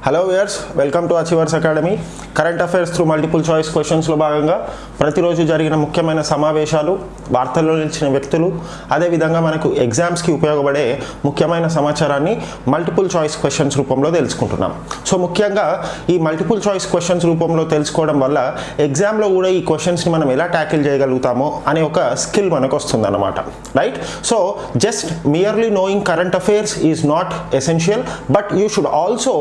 hello viewers welcome to achievers academy. Current affairs through multiple choice క్వశ్చన్స్లో భాగంగా ప్రతిరోజు జరిగిన ముఖ్యమైన సమావేశాలు వార్తల్లో నిలిచిన వ్యక్తులు అదేవిధంగా మనకు ఎగ్జామ్స్కి ఉపయోగపడే ముఖ్యమైన సమాచారాన్ని మల్టిపుల్ చాయిస్ క్వశ్చన్స్ రూపంలో తెలుసుకుంటున్నాం. సో ముఖ్యంగా ఈ మల్టిపుల్ చాయిస్ క్వశ్చన్స్ రూపంలో తెలుసుకోవడం వల్ల ఎగ్జామ్లో కూడా ఈ క్వశ్చన్స్ని మనం ఎలా ట్యాకిల్ చేయగలుగుతామో అనే ఒక స్కిల్ మనకు వస్తుందన్నమాట. Right so just merely knowing current affairs is not essential but you should also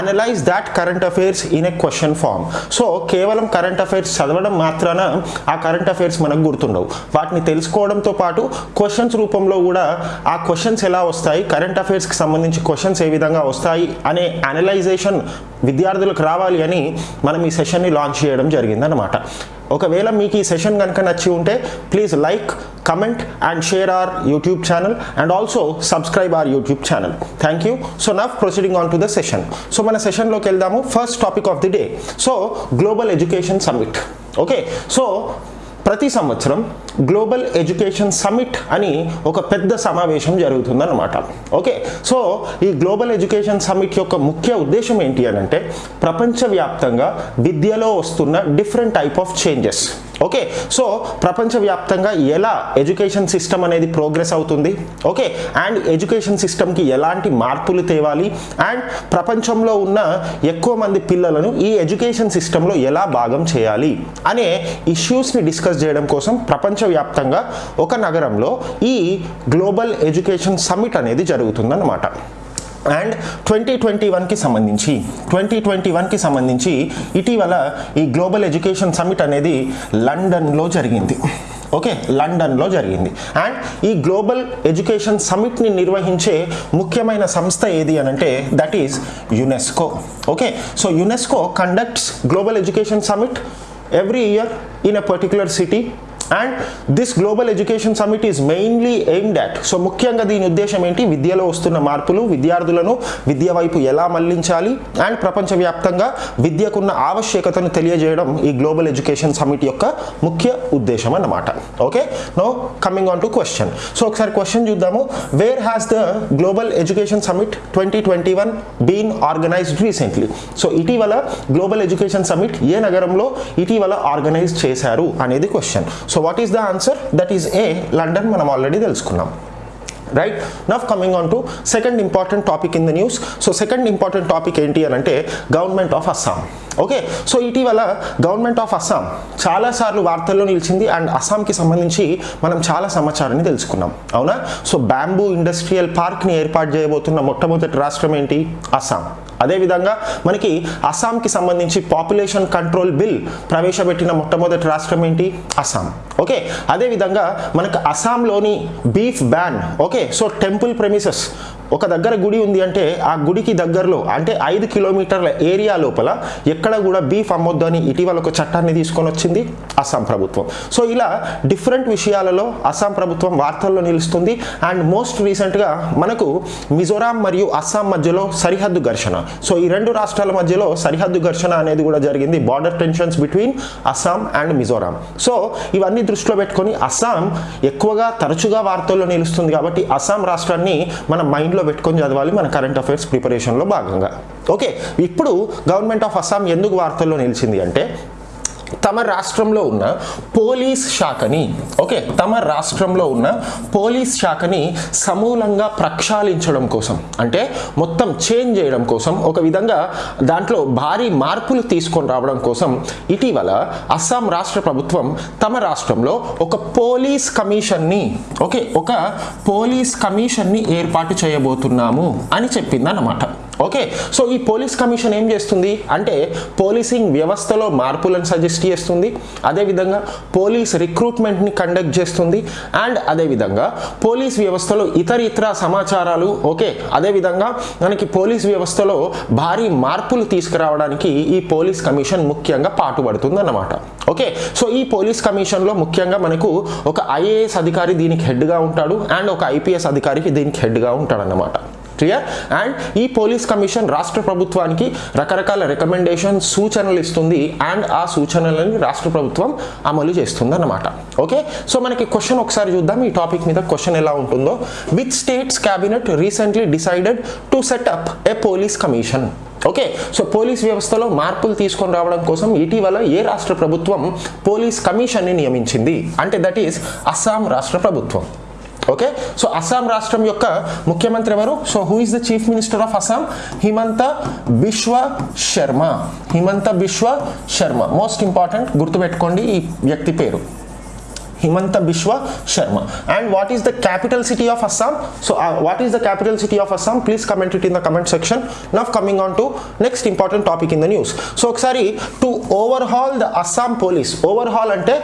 analyse that current affairs in a question form so కేవలం కరెంట్ అఫైర్స్ చదవడం మాత్రాన ఆ కరెంట్ అఫైర్స్ మనకు గుర్తుండవు. వాటిని తెలుసుకోవడంతో పాటు క్వశ్చన్స్ రూపంలో కూడా ఆ క్వశ్చన్స్ ఎలా వస్తాయి కరెంట్ అఫైర్స్కి సంబంధించి క్వశ్చన్స్ ఏ విధంగా వస్తాయి అనే అనలైజేషన్ విద్యార్థులకు రావాలి అని మనం ఈ సెషన్ని లాంచ్ చేయడం జరిగిందనమాట ఒకవేళ మీకు ఈ సెషన్ కనుక నచ్చి ఉంటే please like comment and share our YouTube channel and also subscribe our YouTube channel thank you so now proceeding on to the session so మన సెషన్లోకి వెళ్దాము. First topic of the day so global education summit okay so ప్రతి సంవత్సరం global education summit అని ఒక పెద్ద సమావేశం జరుగుతుందన్నమాట. ఓకే? సో ఈ గ్లోబల్ ఎడ్యుకేషన్ సమిట్ యొక్క ముఖ్య ఉద్దేశం ఏంటి అని అంటే ప్రపంచవ్యాప్తంగా విద్యలో వస్తున్న different type of changes okay so ప్రపంచవ్యాప్తంగా ఎలా ఎడ్యుకేషన్ సిస్టమ్ అనేది ప్రోగ్రెస్ అవుతుంది? ఓకే అండ్ ఎడ్యుకేషన్ సిస్టమ్కి ఎలాంటి మార్పులు తేవాలి? అండ్ ప్రపంచంలో ఉన్న ఎక్కువ మంది పిల్లలను ఈ ఎడ్యుకేషన్ సిస్టంలో ఎలా భాగం చేయాలి? అనే ఇష్యూస్ని డిస్కస్ చేయడం కోసం ప్రపంచవ్యాప్తంగా ఒక నగరంలో ఈ గ్లోబల్ ఎడ్యుకేషన్ సమిట్ అనేది జరుగుతుందన్నమాట. అండ్ ట్వంటీ ట్వంటీ వన్కి సంబంధించి ట్వంటీ ట్వంటీ వన్కి సంబంధించి ఇటీవల ఈ గ్లోబల్ ఎడ్యుకేషన్ సమిట్ అనేది లండన్లో జరిగింది. ఓకే? లండన్లో జరిగింది. అండ్ ఈ గ్లోబల్ ఎడ్యుకేషన్ సమిట్ని నిర్వహించే ముఖ్యమైన సంస్థ ఏది అని అంటే that is UNESCO okay? So UNESCO conducts global education summit every year in a particular city and this global education summit is mainly aimed at so ముఖ్యంగా దీని ఉద్దేశం ఏంటి? విద్యలో వస్తున్న మార్పులు విద్యార్థులను విద్య వైపు ఎలా మళ్ళించాలి? అండ్ ప్రపంచవ్యాప్తంగా విద్యకున్న ఆవశ్యకతను తెలియజేయడం ఈ గ్లోబల్ ఎడ్యుకేషన్ సమిట్ యొక్క ముఖ్య ఉద్దేశం అన్నమాట. Okay no coming on to question so ఒకసారి క్వశ్చన్ చూద్దాము. Where has the global education summit twenty twenty one been organised recently so ఇటీవల గ్లోబల్ ఎడ్యుకేషన్ సమిట్ ఏ నగరంలో ఇటీవల ఆర్గనైజ్ చేశారు అనేది question so what is the answer that is a London మనం already తెలుసుకున్నాం. Right now coming on to second important topic in the news so second important topic ఏంటి అని అంటే government of Assam okay so ఇటీవల government of Assam చాలాసార్లు వార్తల్లో నిలిచింది and అస్సాంకి సంబంధించి మనం చాలా సమాచారాన్ని తెలుసుకున్నాం. అవునా? సో బ్యాంబూ ఇండస్ట్రియల్ పార్క్ని ఏర్పాటు చేయబోతున్న మొట్టమొదటి రాష్ట్రం ఏంటి? అస్సాం అదేవిధంగా మనకి అస్సాంకి సంబంధించి పాపులేషన్ కంట్రోల్ బిల్ ప్రవేశపెట్టిన మొట్టమొదటి రాష్ట్రం ఏంటి? అస్సాం. ఓకే? అదేవిధంగా మనకు అస్సాంలోని beef ban. Okay? So temple premises ఒక దగ్గర గుడి ఉంది అంటే ఆ గుడికి దగ్గరలో అంటే ఐదు కిలోమీటర్ల ఏరియా లోపల ఎక్కడ కూడా బీఫ్ అమ్మొద్దు అని ఇటీవల ఒక చట్టాన్ని తీసుకొని వచ్చింది అస్సాం ప్రభుత్వం. సో ఇలా డిఫరెంట్ విషయాలలో అస్సాం ప్రభుత్వం వార్తల్లో నిలుస్తుంది. అండ్ మోస్ట్ రీసెంట్గా మనకు మిజోరాం మరియు అస్సాం మధ్యలో సరిహద్దు ఘర్షణ. సో ఈ రెండు రాష్ట్రాల మధ్యలో సరిహద్దు ఘర్షణ అనేది కూడా జరిగింది. Border tensions between Assam and Mizoram. So ఇవన్నీ దృష్టిలో పెట్టుకొని అస్సాం ఎక్కువగా తరచుగా వార్తల్లో నిలుస్తుంది కాబట్టి అస్సాం రాష్ట్రాన్ని మన మైండ్లో పెట్టుకొని చదవాలి మన కరెంట్ అఫైర్స్ ప్రిపరేషన్లో భాగంగా. ఓకే ఇప్పుడు గవర్నమెంట్ ఆఫ్ అస్సాం ఎందుకు వార్తల్లో నిలిచింది అంటే తమ రాష్ట్రంలో ఉన్న పోలీస్ శాఖని ఓకే తమ రాష్ట్రంలో ఉన్న పోలీస్ శాఖని సమూలంగా ప్రక్షాళించడం కోసం అంటే మొత్తం చేంజ్ చేయడం కోసం ఒక విధంగా దాంట్లో భారీ మార్పులు తీసుకొని రావడం కోసం ఇటీవల అస్సాం రాష్ట్ర ప్రభుత్వం తమ రాష్ట్రంలో ఒక పోలీస్ కమిషన్ని ఓకే ఒక పోలీస్ కమిషన్ని ఏర్పాటు చేయబోతున్నాము అని చెప్పిందన్నమాట. ఓకే సో ఈ పోలీస్ కమిషన్ ఏం చేస్తుంది? అంటే పోలీసింగ్ వ్యవస్థలో మార్పులను సజెస్ట్ చేస్తుంది. అదేవిధంగా పోలీస్ రిక్రూట్మెంట్ని కండక్ట్ చేస్తుంది. అండ్ అదేవిధంగా పోలీస్ వ్యవస్థలో ఇతర ఇతర సమాచారాలు ఓకే అదేవిధంగా మనకి పోలీస్ వ్యవస్థలో భారీ మార్పులు తీసుకురావడానికి ఈ పోలీస్ కమిషన్ ముఖ్యంగా పాటుపడుతుంది అన్నమాట ఓకే సో ఈ పోలీస్ కమిషన్లో ముఖ్యంగా మనకు ఒక ఐఏఎస్ అధికారి దీనికి హెడ్గా ఉంటాడు. అండ్ ఒక ఐపీఎస్ అధికారికి దీనికి హెడ్గా ఉంటాడు అన్నమాట క్లియర్ అండ్ ఈ పోలీస్ కమిషన్ రాష్ట్ర ప్రభుత్వానికి రకరకాల రికమెండేషన్ సూచనలు ఇస్తుంది అండ్ ఆ సూచనలని రాష్ట్ర ప్రభుత్వం అమలు చేస్తుంది అన్నమాట ఓకే? సో మనకి క్వశ్చన్ ఒకసారి చూద్దాం. ఈ టాపిక్ మీద క్వశ్చన్ ఎలా ఉంటుందో. With states cabinet recently decided to set up a police commission okay? So police వ్యవస్థలో మార్పులు తీసుకొని రావడం కోసం ఇటీవల ఏ రాష్ట్ర ప్రభుత్వం పోలీస్ కమిషన్ని నియమించింది? అంటే దట్ ఈస్ అస్సాం రాష్ట్ర ప్రభుత్వం. ఓకే సో అస్సాం రాష్ట్రం యొక్క ముఖ్యమంత్రి ఎవరు? So who is the chief minister of Assam Himanta Biswa Sarma Himanta Biswa Sarma most important గుర్తుపెట్టుకోండి ఈ వ్యక్తి పేరు. Himanta Biswa Sarma and what is the capital city of Assam so what is the capital city of Assam please comment it in the comment section now coming on to next important topic in the news so ఒకసారి to overhaul the Assam police overhaul అంటే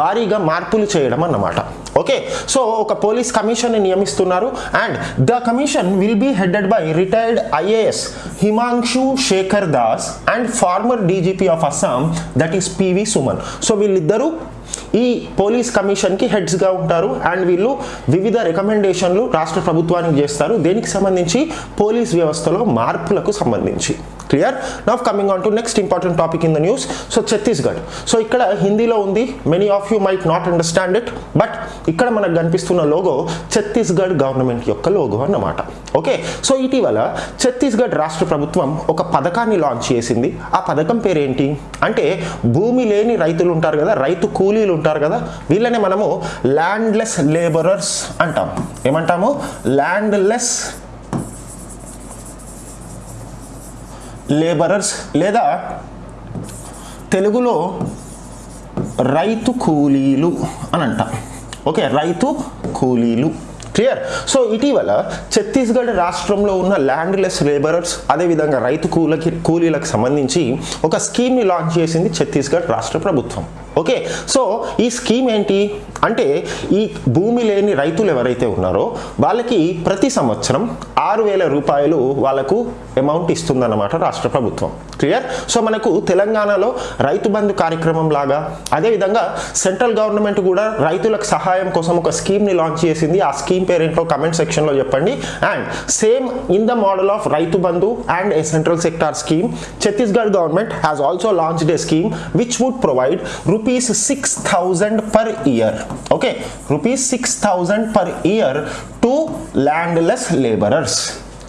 భారీగా మార్పులు చేయడం అన్నమాట. Okay so ఒక police commission నియమిస్తున్నారు and the commission will be headed by retired IAS Himanshu Shekhar Das and former DGP of Assam that is P V Suman so వీళ్ళిద్దరూ ఈ police కమిషన్కి హెడ్స్గా ఉంటారు అండ్ వీళ్ళు వివిధ రికమెండేషన్లు రాష్ట్ర ప్రభుత్వానికి చేస్తారు. దేనికి సంబంధించి? పోలీస్ వ్యవస్థలో మార్పులకు సంబంధించి. Clear now coming on to next important topic in the news so Chhattisgarh so ఇక్కడ హిందీలో ఉంది many of you might not understand it but ఇక్కడ మనకు కనిపిస్తున్న లోగో ఛత్తీస్గఢ్ గవర్నమెంట్ యొక్క లోగో అన్నమాట ఓకే సో ఇటీవల ఛత్తీస్గఢ్ రాష్ట్ర ప్రభుత్వం ఒక పథకాన్ని లాంచ్ చేసింది ఆ పథకం పేరేంటి అంటే భూమి లేని రైతులు ఉంటారు కదా రైతు కూలీలు ఉంటారు కదా వీళ్ళని మనము ల్యాండ్లెస్ లేబరర్స్ అంటాం ఏమంటాము ల్యాండ్లెస్ లేబరర్స్ లేదా తెలుగులో రైతు కూలీలు అని అంటాం. ఓకే రైతు కూలీలు. క్లియర్ సో ఇటీవల ఛత్తీస్గఢ్ రాష్ట్రంలో ఉన్న ల్యాండ్లెస్ లేబరర్స్ అదేవిధంగా రైతు కూలకి కూలీలకు సంబంధించి ఒక స్కీమ్ని లాంచ్ చేసింది ఛత్తీస్గఢ్ రాష్ట్ర ప్రభుత్వం. ఓకే సో ఈ స్కీమ్ ఏంటి? అంటే ఈ భూమి లేని రైతులు ఎవరైతే ఉన్నారో వాళ్ళకి ప్రతి సంవత్సరం ఆరు వేల రూపాయలు వాళ్ళకు అమౌంట్ ఇస్తుందన్నమాట రాష్ట్ర ప్రభుత్వం. క్లియర్ సో మనకు తెలంగాణలో రైతు బంధు కార్యక్రమం లాగా అదేవిధంగా సెంట్రల్ గవర్నమెంట్ కూడా రైతులకు సహాయం కోసం ఒక స్కీమ్ని లాంచ్ చేసింది. ఆ స్కీమ్ పేరేంటో కమెంట్ సెక్షన్లో చెప్పండి. And same in the model of Rythu Bandhu and a central sector scheme Chhattisgarh government has also launched a scheme which would provide rupees six thousand per year okay rupees six thousand per year to landless labourers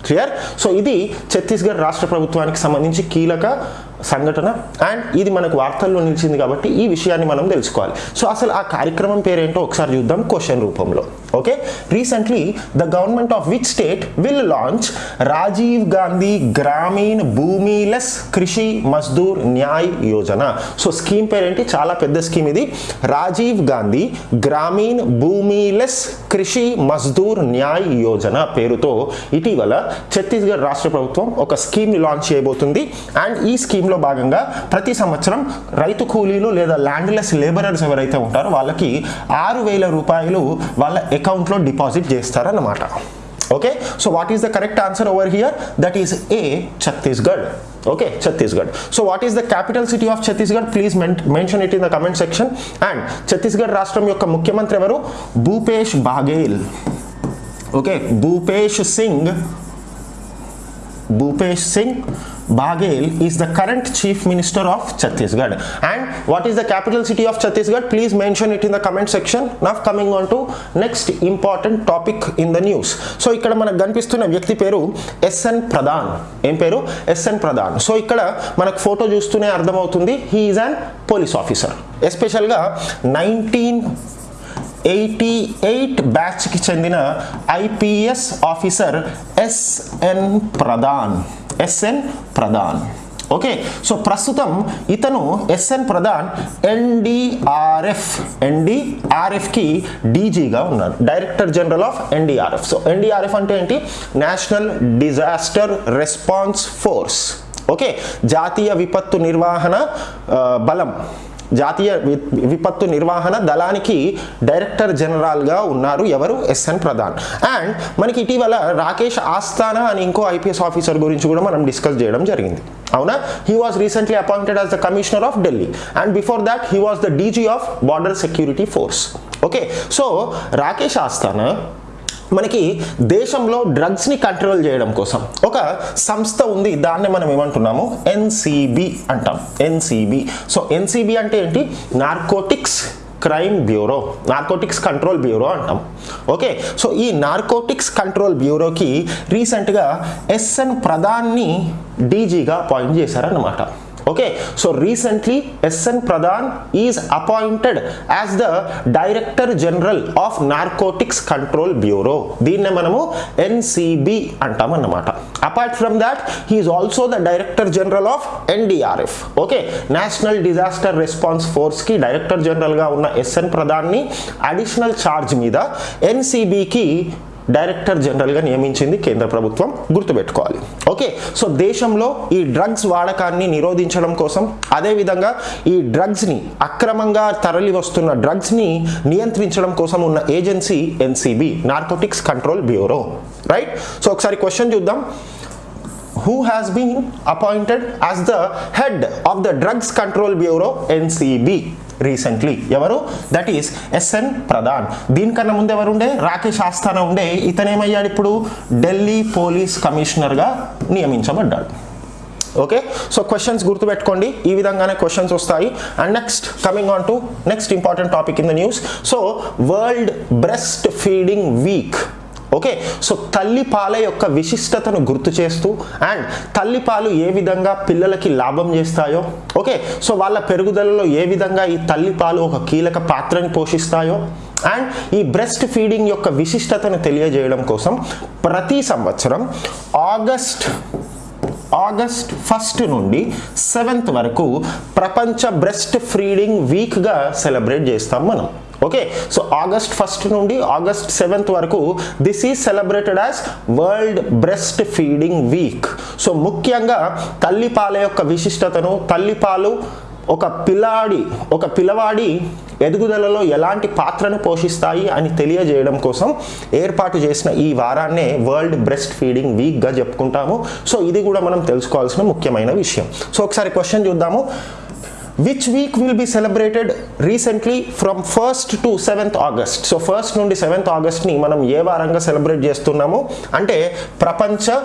clear so ఇది ఛత్తీస్గఢ్ రాష్ట్ర ప్రభుత్వానికి సంబంధించి కీలక సంఘటన. And ఇది మనకు వార్తల్లో నిలిచింది కాబట్టి ఈ విషయాన్ని మనం తెలుసుకోవాలి. సో అసలు ఆ కార్యక్రమం పేరేంటో ఒకసారి చూద్దాం. క్వశ్చన్ రూపంలో. Okay recently the government of which state will launch Rajiv Gandhi Grameen భూమిలెస్ Krishi Mazdoor Nyay Yojana so scheme పేరేంటి చాలా పెద్ద స్కీమ్ ఇది. రాజీవ్ గాంధీ గ్రామీణ్ భూమిలెస్ కృషి మజ్దూర్ న్యాయ్ యోజన పేరుతో ఇటీవల ఛత్తీస్గఢ్ రాష్ట్ర ప్రభుత్వం ఒక స్కీమ్ని లాంచ్ చేయబోతుంది. అండ్ ఈ స్కీమ్లో భాగంగా ప్రతి సంవత్సరం రైతు కూలీలు లేదా ల్యాండ్లెస్ లేబరర్స్ ఎవరైతే ఉంటారో వాళ్ళకి ఆరు వేల రూపాయలు వాళ్ళ అకౌంట్లో డిపాజిట్ చేస్తారన్నమాట. Okay so what is the correct answer over here that is a Chhattisgarh okay Chhattisgarh so what is the capital city of Chhattisgarh please mention it in the comment section and Chhattisgarh రాష్ట్రం యొక్క ముఖ్యమంత్రి ఎవరు? Bhupesh Baghel okay Bhupesh Singh Bhupesh Singh Baghel is the current chief minister of Chhattisgarh. And what is the capital city of Chhattisgarh? Please mention it in the comment section. Now coming on to next important topic in the news. So ఇక్కడ మనకు కనిపిస్తున్న వ్యక్తి పేరు SN Pradhan ఏం పేరు SN Pradhan so ఇక్కడ మనకు photo చూస్తూనే అర్థమవుతుంది he is an police officer ఎస్పెషల్గా నైన్టీన్ ఎయిటీ ఎయిట్ బ్యాచ్కి చెందిన IPS officer S N Pradhan S N Pradhan okay so ప్రస్తుతం ఇతను ఎస్ఎన్ ప్రధాన్ ఎన్డీఆర్ఎఫ్ ఎన్డీఆర్ఎఫ్కి డీజీగా ఉన్నారు director general of NDRF so NDRF అంటే ఏంటి? National disaster response force okay జాతీయ విపత్తు నిర్వహణ బలం. జాతీయ వి- విపత్తు నిర్వహణ దళానికి డైరెక్టర్ జనరల్గా ఉన్నారు ఎవరు? ఎస్ఎన్ ప్రధాన్. అండ్ మనకి ఇటీవల రాకేష్ ఆస్థానా అని ఇంకో ఐపీఎస్ ఆఫీసర్ గురించి కూడా మనం డిస్కస్ చేయడం జరిగింది. అవునా? He was recently appointed as the commissioner of Delhi and before that he was the DG of border security force. Okay. So Rakesh Asthana మనకి దేశంలో డ్రగ్స్ని కంట్రోల్ చేయడం కోసం ఒక సంస్థ ఉంది దాన్ని మనం ఏమంటున్నాము? ఎన్సిబి అంటాం. ఎన్సిబి సో ఎన్సిబి అంటే ఏంటి? Narcotics crime bureau narcotics control bureau అంటాం. ఓకే సో ఈ నార్కోటిక్స్ కంట్రోల్ బ్యూరోకి రీసెంట్గా ఎస్ఎన్ ప్రధాన్ని డీజీగా అపాయింట్ చేశారన్నమాట. Okay so recently S N Pradhan is appointed as the director general of narcotics control bureau దీన్నే మనము NCB అంటామన్నమాట apart from that he is also the director general of NDRF okay national disaster response ఫోర్స్కి director జనరల్గా ఉన్న SN ప్రధాన్ని additional charge మీద ఎన్సిబికి director జనరల్గా నియమించింది కేంద్ర ప్రభుత్వం గుర్తుపెట్టుకోవాలి. ఓకే సో దేశంలో ఈ డ్రగ్స్ వాడకాన్ని నిరోధించడం కోసం అదేవిధంగా ఈ డ్రగ్స్ని అక్రమంగా తరలి వస్తున్న డ్రగ్స్ని నియంత్రించడం కోసం ఉన్న agency NCB narcotics control bureau right so ఒకసారి క్వశ్చన్ చూద్దాం. Who has been appointed as the head of the drugs control bureau ncb recently ఎవరు? That is S N Pradhan దీనికన్నా ముందు ఎవరు ఉండే రాకేష్ ఆస్థానా ఉండే. ఇతనేమయ్యాడు ఇప్పుడు? ఢిల్లీ పోలీస్ కమిషనర్గా నియమించబడ్డాడు. ఓకే సో క్వశ్చన్స్ గుర్తుపెట్టుకోండి. ఈ విధంగానే క్వశ్చన్స్ వస్తాయి. And next coming on to next important topic in the news so world breastfeeding week okay so తల్లిపాల యొక్క విశిష్టతను గుర్తు చేస్తూ అండ్ తల్లిపాలు ఏ విధంగా పిల్లలకి లాభం చేస్తాయో ఓకే సో వాళ్ళ పెరుగుదలలో ఏ విధంగా ఈ తల్లిపాలు ఒక కీలక పాత్రని పోషిస్తాయో అండ్ ఈ బ్రెస్ట్ ఫీడింగ్ యొక్క విశిష్టతను తెలియజేయడం కోసం ప్రతి సంవత్సరం ఆగస్ట్ ఆగస్ట్ ఫస్ట్ నుండి సెవెంత్ వరకు ప్రపంచ బ్రెస్ట్ ఫీడింగ్ వీక్గా సెలబ్రేట్ చేస్తాం మనం. ఓకే సో ఆగస్ట్ ఫస్ట్ నుండి ఆగస్ట్ సెవెంత్ వరకు this is celebrated as world breast feeding week so ముఖ్యంగా తల్లిపాల యొక్క విశిష్టతను తల్లిపాలు ఒక పిల్లాడి ఒక పిల్లవాడి ఎదుగుదలలో ఎలాంటి పాత్రను పోషిస్తాయి అని తెలియజేయడం కోసం ఏర్పాటు చేసిన ఈ వారాన్నే వరల్డ్ బ్రెస్ట్ ఫీడింగ్ వీక్గా చెప్పుకుంటాము. సో ఇది కూడా మనం తెలుసుకోవాల్సిన ముఖ్యమైన విషయం. సో ఒకసారి క్వశ్చన్ చూద్దాము. Which week will be celebrated recently from first to seventh August so first నుండి సెవెంత్ ఆగస్ట్ని మనం ఏ వారంగా సెలబ్రేట్ చేస్తున్నాము? అంటే ప్రపంచ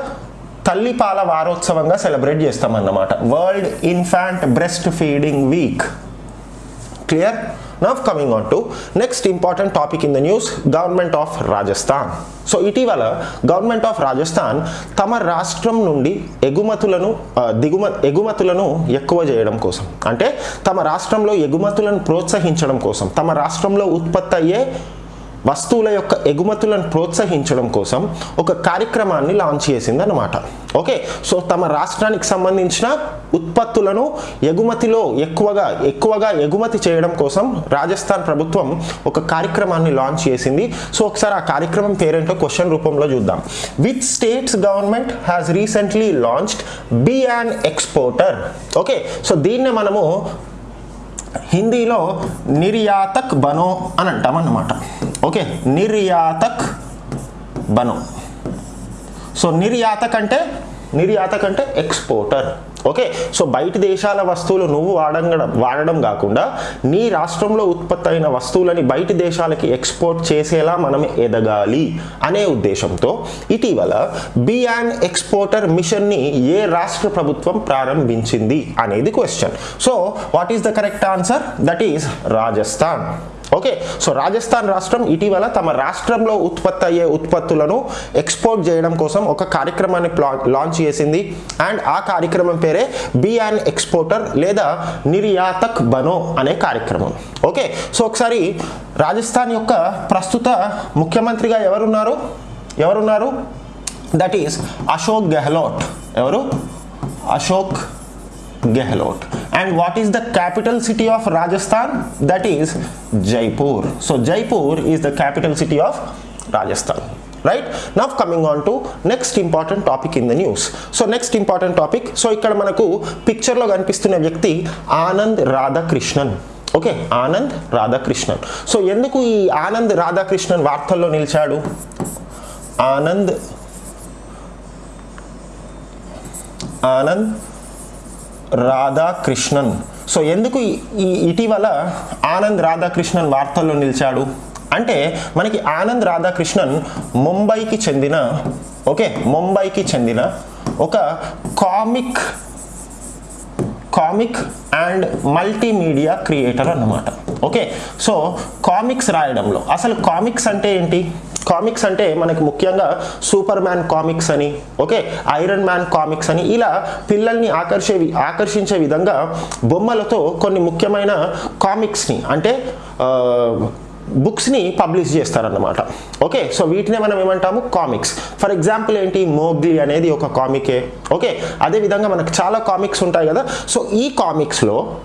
తల్లిపాల వారోత్సవంగా సెలబ్రేట్ చేస్తామన్నమాట. World infant breast feeding week clear now coming on to next important topic in the news government of Rajasthan so ఇటీవల గవర్నమెంట్ ఆఫ్ రాజస్థాన్ తమ రాష్ట్రం నుండి ఎగుమతులను దిగుమ ఎగుమతులను ఎక్కువ చేయడం కోసం. అంటే తమ రాష్ట్రంలో ఎగుమతులను ప్రోత్సహించడం కోసం తమ రాష్ట్రంలో ఉత్పత్తి అయ్యే వస్తువుల యొక్క ఎగుమతులను ప్రోత్సహించడం కోసం ఒక కార్యక్రమాన్ని లాంచ్ చేసింది అనమాట ఓకే సో తమ రాష్ట్రానికి సంబంధించిన ఉత్పత్తులను ఎగుమతిలో ఎక్కువగా ఎక్కువగా ఎగుమతి చేయడం కోసం రాజస్థాన్ ప్రభుత్వం ఒక కార్యక్రమాన్ని లాంచ్ చేసింది. సో ఒకసారి ఆ కార్యక్రమం పేరేంటో క్వశ్చన్ రూపంలో చూద్దాం. With states government has recently launched b and exporter okay so దీన్నే మనము హిందీలో నిర్యాతక్ బనో అని అంటాం అన్నమాట ఓకే నిర్యాతక్ బను. సో నిర్యాతక్ అంటే నిర్యాతక్ అంటే ఎక్స్పోర్టర్ ఓకే సో బయట దేశాల వస్తువులు నువ్వు వాడడం వాడడం కాకుండా నీ రాష్ట్రంలో ఉత్పత్తి అయిన వస్తువులని బయట దేశాలకి ఎక్స్పోర్ట్ చేసేలా మనం ఎదగాలి అనే ఉద్దేశంతో ఇటీవల బియాన్ ఎక్స్పోర్టర్ మిషన్ని ఏ రాష్ట్ర ప్రభుత్వం ప్రారంభించింది అనేది question. So what is the correct answer that is Rajasthan. Okay so Rajasthan రాష్ట్రం ఇటీవల తమ రాష్ట్రంలో ఉత్పత్తి అయ్యే ఉత్పత్తులను ఎక్స్పోర్ట్ చేయడం కోసం ఒక కార్యక్రమాన్ని లాంచ్ చేసింది. అండ్ ఆ కార్యక్రమం పేరే బి అండ్ ఎక్స్పోర్టర్ లేదా నిర్యాతక్ బనో అనే కార్యక్రమం. ఓకే సో ఒకసారి రాజస్థాన్ యొక్క ప్రస్తుత ముఖ్యమంత్రిగా ఎవరున్నారు? ఎవరున్నారు? That is Ashok Gehlot. ఎవరు? Ashok Gehlot. And what is the capital city of Rajasthan? That is Jaipur. So Jaipur is the capital city of Rajasthan. Right now coming on to next important topic in the news so next important topic so ఇక్కడ మనకు పిక్చర్లో కనిపిస్తున్న వ్యక్తి Anand Radhakrishnan. Okay Anand Radhakrishnan. So ఎందుకు ఈ ఆనంద్ రాధాకృష్ణన్ వార్తల్లో నిలిచాడు? Anand Anand Radhakrishnan. So ఎందుకు ఈ- ఇటీవల ఆనంద్ రాధాకృష్ణన్ వార్తల్లో నిలిచాడు? అంటే మనకి ఆనంద్ రాధాకృష్ణన్ ముంబైకి చెందిన ఓకే ముంబైకి చెందిన ఒక comic comic and multimedia creator అన్నమాట. ఓకే సో కామిక్స్ రాయడంలో. అసలు కామిక్స్ అంటే ఏంటి? కామిక్స్ అంటే మనకి ముఖ్యంగా సూపర్ మ్యాన్ కామిక్స్ అని ఓకే ఐరన్ మ్యాన్ కామిక్స్ అని ఇలా పిల్లల్ని ఆకర్షే ఆకర్షించే విధంగా బొమ్మలతో కొన్ని ముఖ్యమైన కామిక్స్ని అంటే బుక్స్ని పబ్లిష్ చేస్తారన్నమాట. ఓకే సో వీటినే మనం ఏమంటాము? కామిక్స్. ఫర్ ఎగ్జాంపుల్ ఏంటి? మోగ్లీ అనేది ఒక కామికే ఓకే అదేవిధంగా మనకు చాలా కామిక్స్ ఉంటాయి కదా. సో ఈ కామిక్స్లో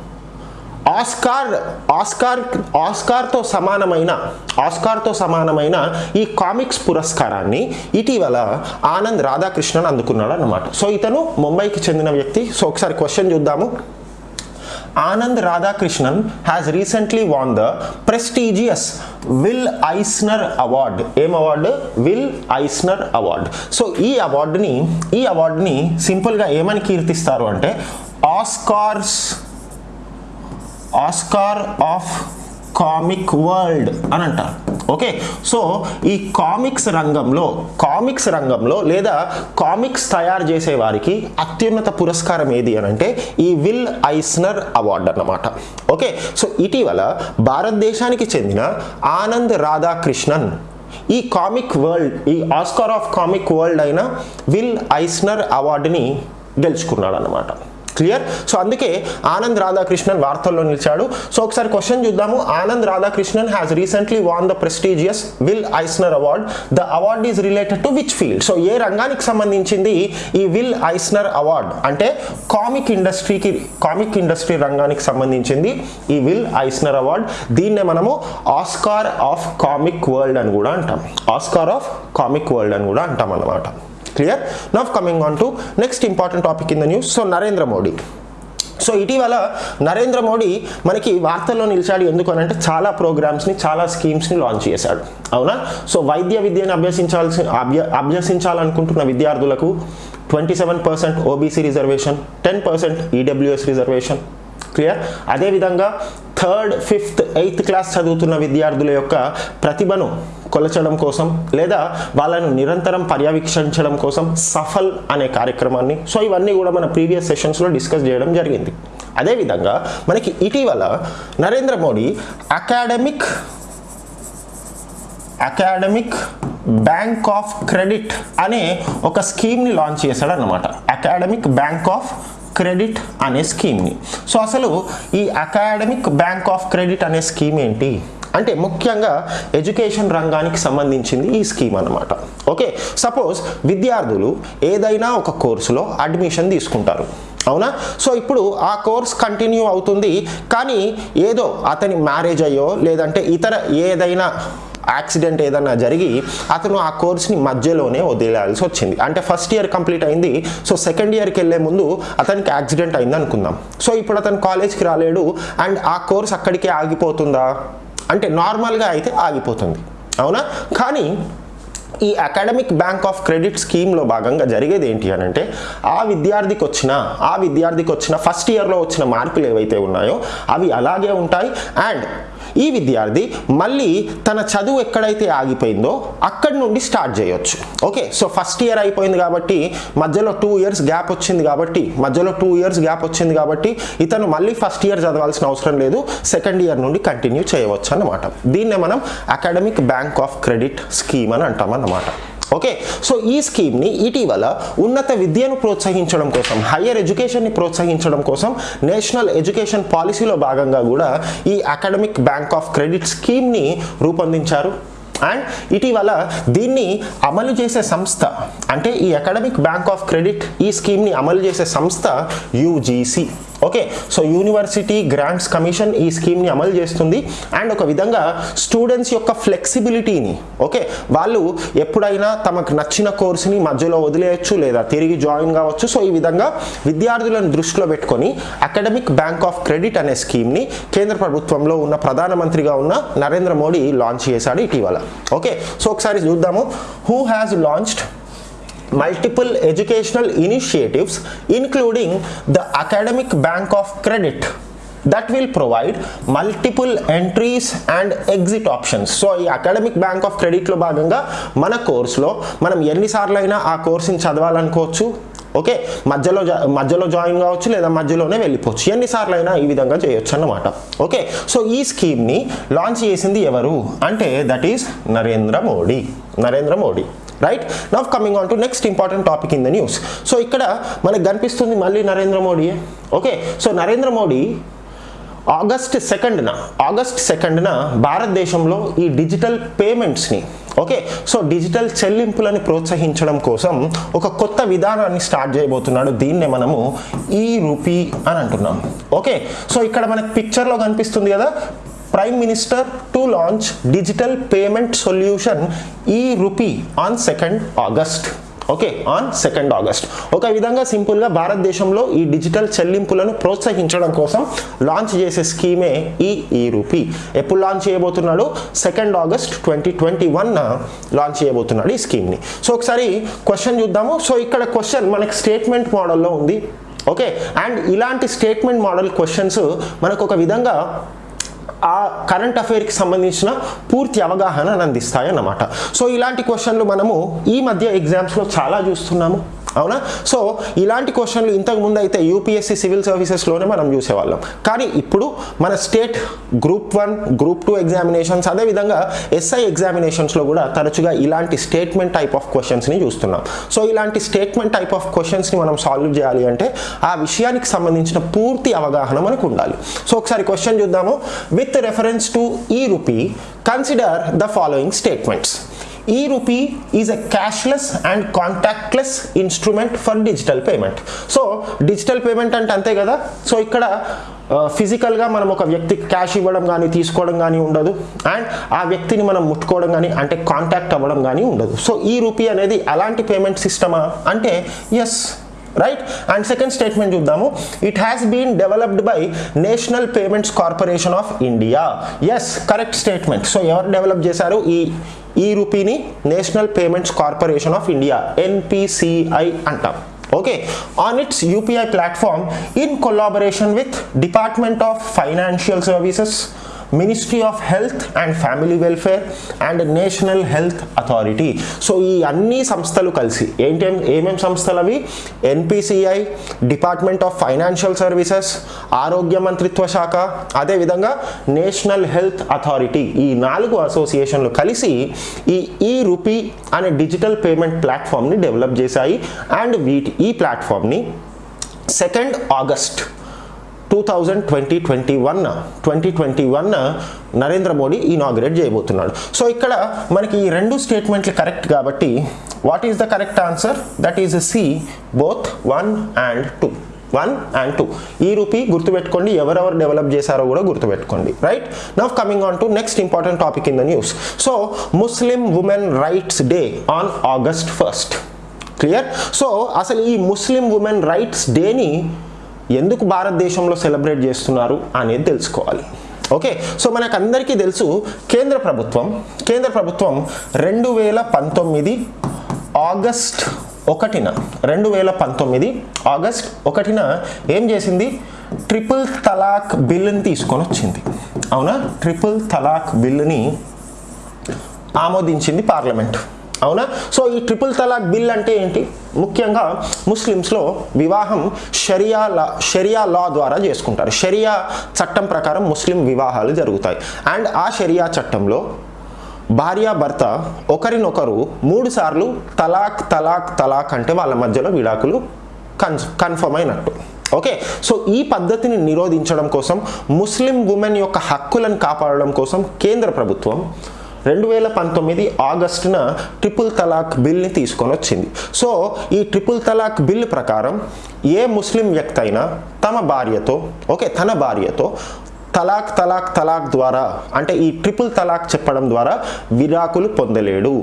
ఆస్కార్ ఆస్కార్ ఆస్కార్తో సమానమైన ఆస్కార్తో సమానమైన ఈ కామిక్స్ పురస్కారాన్ని ఇటీవల ఆనంద్ రాధాకృష్ణన్ అందుకున్నాడు అనమాట సో ఇతను ముంబైకి చెందిన వ్యక్తి. సో ఒకసారి క్వశ్చన్ చూద్దాము. Anand Radhakrishnan has recently won the prestigious Will Eisner award ఏం award Will Eisner award so ఈ అవార్డుని ఈ అవార్డుని సింపుల్గా ఏమని కీర్తిస్తారు అంటే Oscars Oscar of comic world అని అంటారు. ఓకే సో ఈ కామిక్స్ రంగంలో కామిక్స్ రంగంలో లేదా కామిక్స్ తయారు చేసే వారికి అత్యున్నత పురస్కారం ఏది అని అంటే ఈ విల్ ఐస్నర్ అవార్డ్ అన్నమాట. ఓకే సో ఇటీవల భారతదేశానికి చెందిన ఆనంద్ రాధాకృష్ణన్ ఈ కామిక్ వరల్డ్ ఈ ఆస్కార్ ఆఫ్ కామిక్ వరల్డ్ అయిన విల్ ఐస్నర్ అవార్డుని గెలుచుకున్నాడు అన్నమాట క్లియర్? సో అందుకే ఆనంద్ రాధాకృష్ణన్ వార్తల్లో నిలిచాడు. సో ఒకసారి క్వశ్చన్ చూద్దాము. Anand Radhakrishnan has recently won the prestigious Will Eisner award the award is related to which field so ఏ రంగానికి సంబంధించింది ఈ విల్ ఐస్నర్ అవార్డ్ అంటే కామిక్ ఇండస్ట్రీకి కామిక్ ఇండస్ట్రీ రంగానికి సంబంధించింది ఈ విల్ ఐస్నర్ అవార్డ్ దీన్నే మనము ఆస్కార్ ఆఫ్ కామిక్ వరల్డ్ అని కూడా అంటాం. ఆస్కార్ ఆఫ్ కామిక్ వరల్డ్ అని కూడా అంటాం అన్నమాట. Clear now coming on to next important topic in the news so Narendra Modi so ఇటీవల నరేంద్ర మోడీ మనకి వార్తల్లో నిలిచాడు ఎందుకు అని అంటే చాలా ప్రోగ్రామ్స్ని చాలా స్కీమ్స్ని లాంచ్ చేశాడు. అవునా? సో వైద్య విద్యను అభ్యసించాల్సి అభ్య అభ్యసించాలనుకుంటున్న విద్యార్థులకు twenty seven percent OBC reservation ten percent EWS reservation clear అదేవిధంగా థర్డ్ ఫిఫ్త్ ఎయిత్ క్లాస్ చదువుతున్న విద్యార్థుల యొక్క ప్రతిభను కొలచడం కోసం లేదా వాళ్ళను నిరంతరం పర్యవేక్షించడం కోసం సఫల్ అనే కార్యక్రమాన్ని సో ఇవన్నీ కూడా మన ప్రీవియస్ సెషన్స్లో డిస్కస్ చేయడం జరిగింది. అదేవిధంగా మనకి ఇటీవల Narendra Modi academic academic bank of credit అనే ఒక స్కీమ్ని లాంచ్ చేశాడు అనమాట అకాడమిక్ బ్యాంక్ ఆఫ్ క్రెడిట్ అనే స్కీమ్ని. సో అసలు ఈ అకాడమిక్ బ్యాంక్ ఆఫ్ క్రెడిట్ అనే స్కీమ్ ఏంటి? అంటే ముఖ్యంగా ఎడ్యుకేషన్ రంగానికి సంబంధించింది ఈ స్కీమ్ అనమాట ఓకే? సపోజ్ విద్యార్థులు ఏదైనా ఒక కోర్సులో అడ్మిషన్ తీసుకుంటారు. అవునా? సో ఇప్పుడు ఆ కోర్స్ కంటిన్యూ అవుతుంది కానీ ఏదో అతని మ్యారేజ్ అయ్యో లేదంటే ఇతర ఏదైనా యాక్సిడెంట్ ఏదైనా జరిగి అతను ఆ కోర్స్ని మధ్యలోనే వదిలేయాల్సి వచ్చింది. అంటే ఫస్ట్ ఇయర్ కంప్లీట్ అయింది. సో సెకండ్ ఇయర్కి వెళ్ళే ముందు అతనికి యాక్సిడెంట్ అయింది అనుకుందాం. సో ఇప్పుడు అతను కాలేజ్కి రాలేడు. అండ్ ఆ కోర్స్ అక్కడికే ఆగిపోతుందా? అంటే నార్మల్గా అయితే ఆగిపోతుంది. అవునా? కానీ ఈ అకాడమిక్ బ్యాంక్ ఆఫ్ క్రెడిట్ స్కీమ్లో భాగంగా జరిగేది ఏంటి అని అంటే ఆ విద్యార్థికి వచ్చిన ఆ విద్యార్థికి వచ్చిన ఫస్ట్ ఇయర్లో వచ్చిన మార్కులు ఏవైతే ఉన్నాయో అవి అలాగే ఉంటాయి. అండ్ ఈ విద్యార్థి మళ్ళీ తన చదువు ఎక్కడైతే ఆగిపోయిందో అక్కడి నుండి స్టార్ట్ చేయొచ్చు. ఓకే సో ఫస్ట్ ఇయర్ అయిపోయింది కాబట్టి మధ్యలో టూ ఇయర్స్ గ్యాప్ వచ్చింది కాబట్టి మధ్యలో టూ ఇయర్స్ గ్యాప్ వచ్చింది కాబట్టి ఇతను మళ్ళీ ఫస్ట్ ఇయర్ చదవాల్సిన అవసరం లేదు. సెకండ్ ఇయర్ నుండి కంటిన్యూ చేయవచ్చు అన్నమాట. దీన్నే మనం academic bank of credit scheme అని అంటాం అనమాట ఓకే సో ఈ స్కీమ్ని ఇటీవల ఉన్నత విద్యను ప్రోత్సహించడం కోసం హయ్యర్ ఎడ్యుకేషన్ని ప్రోత్సహించడం కోసం నేషనల్ ఎడ్యుకేషన్ పాలసీలో భాగంగా కూడా ఈ అకాడమిక్ బ్యాంక్ ఆఫ్ క్రెడిట్ స్కీమ్ని రూపొందించారు. అండ్ ఇటీవల దీన్ని అమలు చేసే సంస్థ అంటే ఈ అకాడమిక్ బ్యాంక్ ఆఫ్ క్రెడిట్ ఈ స్కీమ్ని అమలు చేసే సంస్థ UGC. Okay so university grants commission ఈ స్కీమ్ని అమలు చేస్తుంది. అండ్ ఒక విధంగా స్టూడెంట్స్ యొక్క ఫ్లెక్సిబిలిటీని ఓకే వాళ్ళు ఎప్పుడైనా తమకు నచ్చిన కోర్సుని మధ్యలో వదిలేయచ్చు లేదా తిరిగి జాయిన్ కావచ్చు. సో ఈ విధంగా విద్యార్థులను దృష్టిలో పెట్టుకొని అకాడమిక్ బ్యాంక్ ఆఫ్ క్రెడిట్ అనే స్కీమ్ని కేంద్ర ప్రభుత్వంలో ఉన్న ప్రధానమంత్రిగా ఉన్న నరేంద్ర మోడీ లాంచ్ చేశాడు ఇటీవల. ఓకే సో ఒకసారి చూద్దాము. Who has launched multiple educational initiatives including the academic bank of credit that will provide multiple entries and exit options so ఈ అకాడమిక్ బ్యాంక్ ఆఫ్ క్రెడిట్లో భాగంగా మన కోర్సులో మనం ఎన్నిసార్లు అయినా ఆ కోర్సుని చదవాలనుకోవచ్చు. ఓకే మధ్యలో జా- మధ్యలో జాయిన్ కావచ్చు లేదా మధ్యలోనే వెళ్ళిపోవచ్చు. ఎన్నిసార్లు అయినా ఈ విధంగా చేయొచ్చు అన్నమాట. ఓకే సో ఈ స్కీమ్ని లాంచ్ చేసింది ఎవరు? అంటే that is Narendra Modi. Narendra Modi. Right now coming on to next important topic in the news so ఇక్కడ మనకు కనిపిస్తుంది మళ్ళీ Narendra మోడీయే okay so Narendra Modi August సెకండ్న August సెకండ్న భారతదేశంలో ఈ డిజిటల్ పేమెంట్స్ని ఓకే సో డిజిటల్ చెల్లింపులను ప్రోత్సహించడం కోసం ఒక కొత్త విధానాన్ని స్టార్ట్ చేయబోతున్నాడు దీన్నే మనము ఈ రూపీ అని అంటున్నాం ఓకే సో ఇక్కడ మనకు పిక్చర్లో కనిపిస్తుంది కదా prime minister to launch digital payment solution e rupee on second August okay on second August ఒక విధంగా సింపుల్గా భారతదేశంలో ఈ డిజిటల్ చెల్లింపులను ప్రోత్సహించడం కోసం లాంచ్ చేసే స్కీమే ఈ e ఈ రూపీ ఎప్పుడు లాంచ్ చేయబోతున్నాడు? Second August twenty twenty one launch చేయబోతున్నాడు ఈ స్కీమ్ని సో ఒకసారి క్వశ్చన్ చూద్దాము. సో ఇక్కడ క్వశ్చన్ మనకి స్టేట్మెంట్ మోడల్లో ఉంది. ఓకే అండ్ ఇలాంటి స్టేట్మెంట్ మోడల్ క్వశ్చన్స్ మనకు ఒక విధంగా ఆ కరెంట్ అఫైర్కి సంబంధించిన పూర్తి అవగాహన అందిస్తాయి అన్నమాట సో ఇలాంటి క్వశ్చన్లు మనము ఈ మధ్య ఎగ్జామ్స్లో చాలా చూస్తున్నాము. అవునా? సో ఇలాంటి క్వశ్చన్లు ఇంతకు ముందు అయితే యూపీఎస్సీ సివిల్ సర్వీసెస్లోనే మనం చూసేవాళ్ళం. కానీ ఇప్పుడు మన state group one group two examinations అదేవిధంగా ఎస్ఐ ఎగ్జామినేషన్స్లో కూడా తరచుగా ఇలాంటి స్టేట్మెంట్ టైప్ ఆఫ్ క్వశ్చన్స్ని చూస్తున్నాం. సో ఇలాంటి స్టేట్మెంట్ టైప్ ఆఫ్ క్వశ్చన్స్ని మనం సాల్వ్ చేయాలి అంటే ఆ విషయానికి సంబంధించిన పూర్తి అవగాహన మనకు ఉండాలి. సో ఒకసారి క్వశ్చన్ చూద్దాము. With reference to e rupee consider the following statements e rupee is a cashless and contactless instrument for digital payment so digital payment అంటే అంతే కదా? సో ఇక్కడ ఫిజికల్గా మనం ఒక వ్యక్తికి క్యాష్ ఇవ్వడం కానీ తీసుకోవడం కానీ ఉండదు. అండ్ ఆ వ్యక్తిని మనం ముట్టుకోవడం కానీ అంటే కాంటాక్ట్ అవ్వడం కానీ ఉండదు. సో ఈ రూపీ అనేది అలాంటి పేమెంట్ సిస్టమా అంటే yes right and second statement చూద్దాము. It has been developed by national payments corporation of India yes correct statement so ఎవరు డెవలప్ చేశారు? ఈ ఈ రూపీని national payments corporation of India NPCI అంటాం. Okay on its UPI platform in collaboration with department of financial services ministry of health and family welfare and national health authority so ఈ అన్ని సంస్థలు కలిసి ఏంటి ఏమేం సంస్థలు అవి? NPCI department of financial services ఆరోగ్య మంత్రిత్వ శాఖ అదేవిధంగా నేషనల్ హెల్త్ అథారిటీ ఈ నాలుగు అసోసియేషన్లు కలిసి ఈ ఈ రూపీ అనే డిజిటల్ పేమెంట్ ప్లాట్ఫామ్ని డెవలప్ చేశాయి. అండ్ వీటి ఈ ప్లాట్ఫామ్ని second August two thousand twenty twenty one twenty twenty one Narendra Modi inaugurate చేయబోతున్నాడు. సో ఇక్కడ మనకి ఈ రెండు స్టేట్మెంట్లు కరెక్ట్ కాబట్టి what is the correct answer that is C both one and two one and two e rupee గుర్తుపెట్టుకోండి ఎవరెవరు develop చేశారో కూడా గుర్తుపెట్టుకోండి. Right now coming on to next important topic in the news so Muslim women rights day on August first clear so అసలు ఈ ముస్లిం women rights డేని ఎందుకు భారతదేశంలో సెలబ్రేట్ చేస్తున్నారు అనేది తెలుసుకోవాలి. ఓకే సో మనకు అందరికీ తెలుసు కేంద్ర ప్రభుత్వం కేంద్ర ప్రభుత్వం రెండు వేల పంతొమ్మిది ఆగస్ట్ ఒకటిన రెండు వేల పంతొమ్మిది ఆగస్ట్ ఒకటిన ఏం చేసింది? ట్రిపుల్ తలాక్ బిల్లుని తీసుకొని వచ్చింది. అవునా? ట్రిపుల్ తలాక్ బిల్లుని ఆమోదించింది పార్లమెంట్. అవునా? సో ఈ ట్రిపుల్ తలాక్ బిల్ అంటే ఏంటి? ముఖ్యంగా ముస్లిమ్స్లో వివాహం షరియా లా షరియా లా ద్వారా చేసుకుంటారు. షరియా చట్టం ప్రకారం ముస్లిం వివాహాలు జరుగుతాయి. అండ్ ఆ షరియా చట్టంలో భార్యాభర్త ఒకరినొకరు మూడు సార్లు తలాక్ తలాక్ తలాక్ అంటే వాళ్ళ మధ్యలో విడాకులు కన్ కన్ఫర్మ్ అయినట్టు. ఓకే? సో ఈ పద్ధతిని నిరోధించడం కోసం ముస్లిం ఉమెన్ యొక్క హక్కులను కాపాడడం కోసం కేంద్ర ప్రభుత్వం రెండు వేల పంతొమ్మిది ఆగస్టున ట్రిపుల్ తలాక్ బిల్ని తీసుకొని వచ్చింది సో ఈ ట్రిపుల్ తలాక్ బిల్ ప్రకారం ఏ ముస్లిం వ్యక్తి అయినా తమ భార్యతో ఓకే తన భార్యతో తలాక్ తలాక్ తలాక్ ద్వారా అంటే ఈ ట్రిపుల్ తలాక్ చెప్పడం ద్వారా విడాకులు పొందలేడు.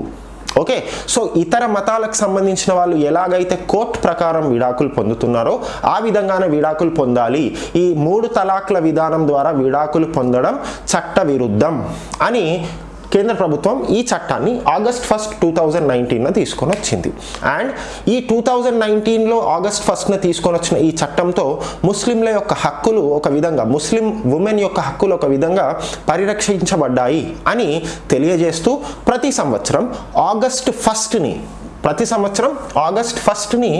ఓకే సో ఇతర మతాలకు సంబంధించిన వాళ్ళు ఎలాగైతే కోర్టు ప్రకారం విడాకులు పొందుతున్నారో ఆ విధంగానే విడాకులు పొందాలి. ఈ మూడు తలాక్ల విధానం ద్వారా విడాకులు పొందడం చట్ట విరుద్ధం అని కేంద్ర ప్రభుత్వం ఈ చట్టాన్ని August first two thousand nineteen తీసుకొని వచ్చింది అండ్ ఈ టూ థౌజండ్ నైన్టీన్లో ఆగస్ట్ ఫస్ట్న తీసుకొని వచ్చిన ఈ చట్టంతో ముస్లింల యొక్క హక్కులు ఒక విధంగా ముస్లిం ఉమెన్ యొక్క హక్కులు ఒక విధంగా పరిరక్షించబడ్డాయి అని తెలియజేస్తూ ప్రతి సంవత్సరం ఆగస్ట్ ఫస్ట్ని ప్రతి సంవత్సరం ఆగస్ట్ ఫస్ట్ని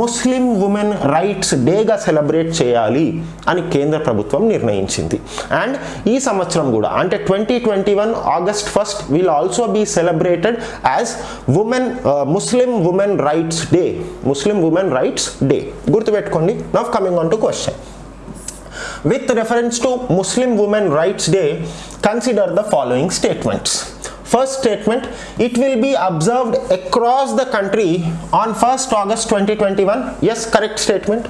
ముస్లిం ఉమెన్ రైట్స్ డేగా సెలబ్రేట్ చేయాలి అని కేంద్ర ప్రభుత్వం నిర్ణయించింది. అండ్ ఈ సంవత్సరం కూడా అంటే twenty twenty one August first will also be celebrated as women Muslim women rights day Muslim women rights day గుర్తుపెట్టుకోండి. Now coming on to question with reference to Muslim Women Rights Day, consider the following statements. First statement, it will be observed across the country on 1st August 2021. Yes, correct statement.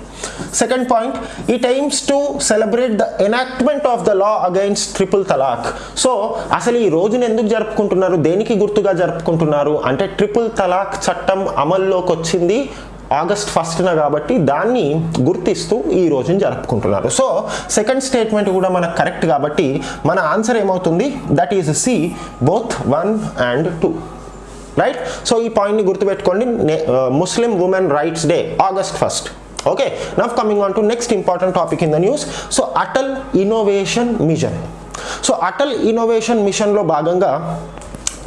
Second point, it aims to celebrate the enactment of the law against triple talaq. So, అసలు ఈ రోజున ఎందుకు జరుపుకుంటున్నారు దేనికి గుర్తుగా జరుపుకుంటున్నారు అంటే triple తలాక్ చట్టం అమల్లోకి వచ్చింది ఆగస్ట్ ఫస్ట్న కాబట్టి దాన్ని గుర్తిస్తూ ఈ రోజుని జరుపుకుంటున్నారు. సో సెకండ్ స్టేట్మెంట్ కూడా మనకు కరెక్ట్ కాబట్టి మన ఆన్సర్ ఏమవుతుంది? That is C both one and two right so ఈ పాయింట్ని గుర్తుపెట్టుకోండి. Muslim women rights day August first okay now coming on to next important topic in the news so Atal innovation mission so Atal innovation మిషన్లో భాగంగా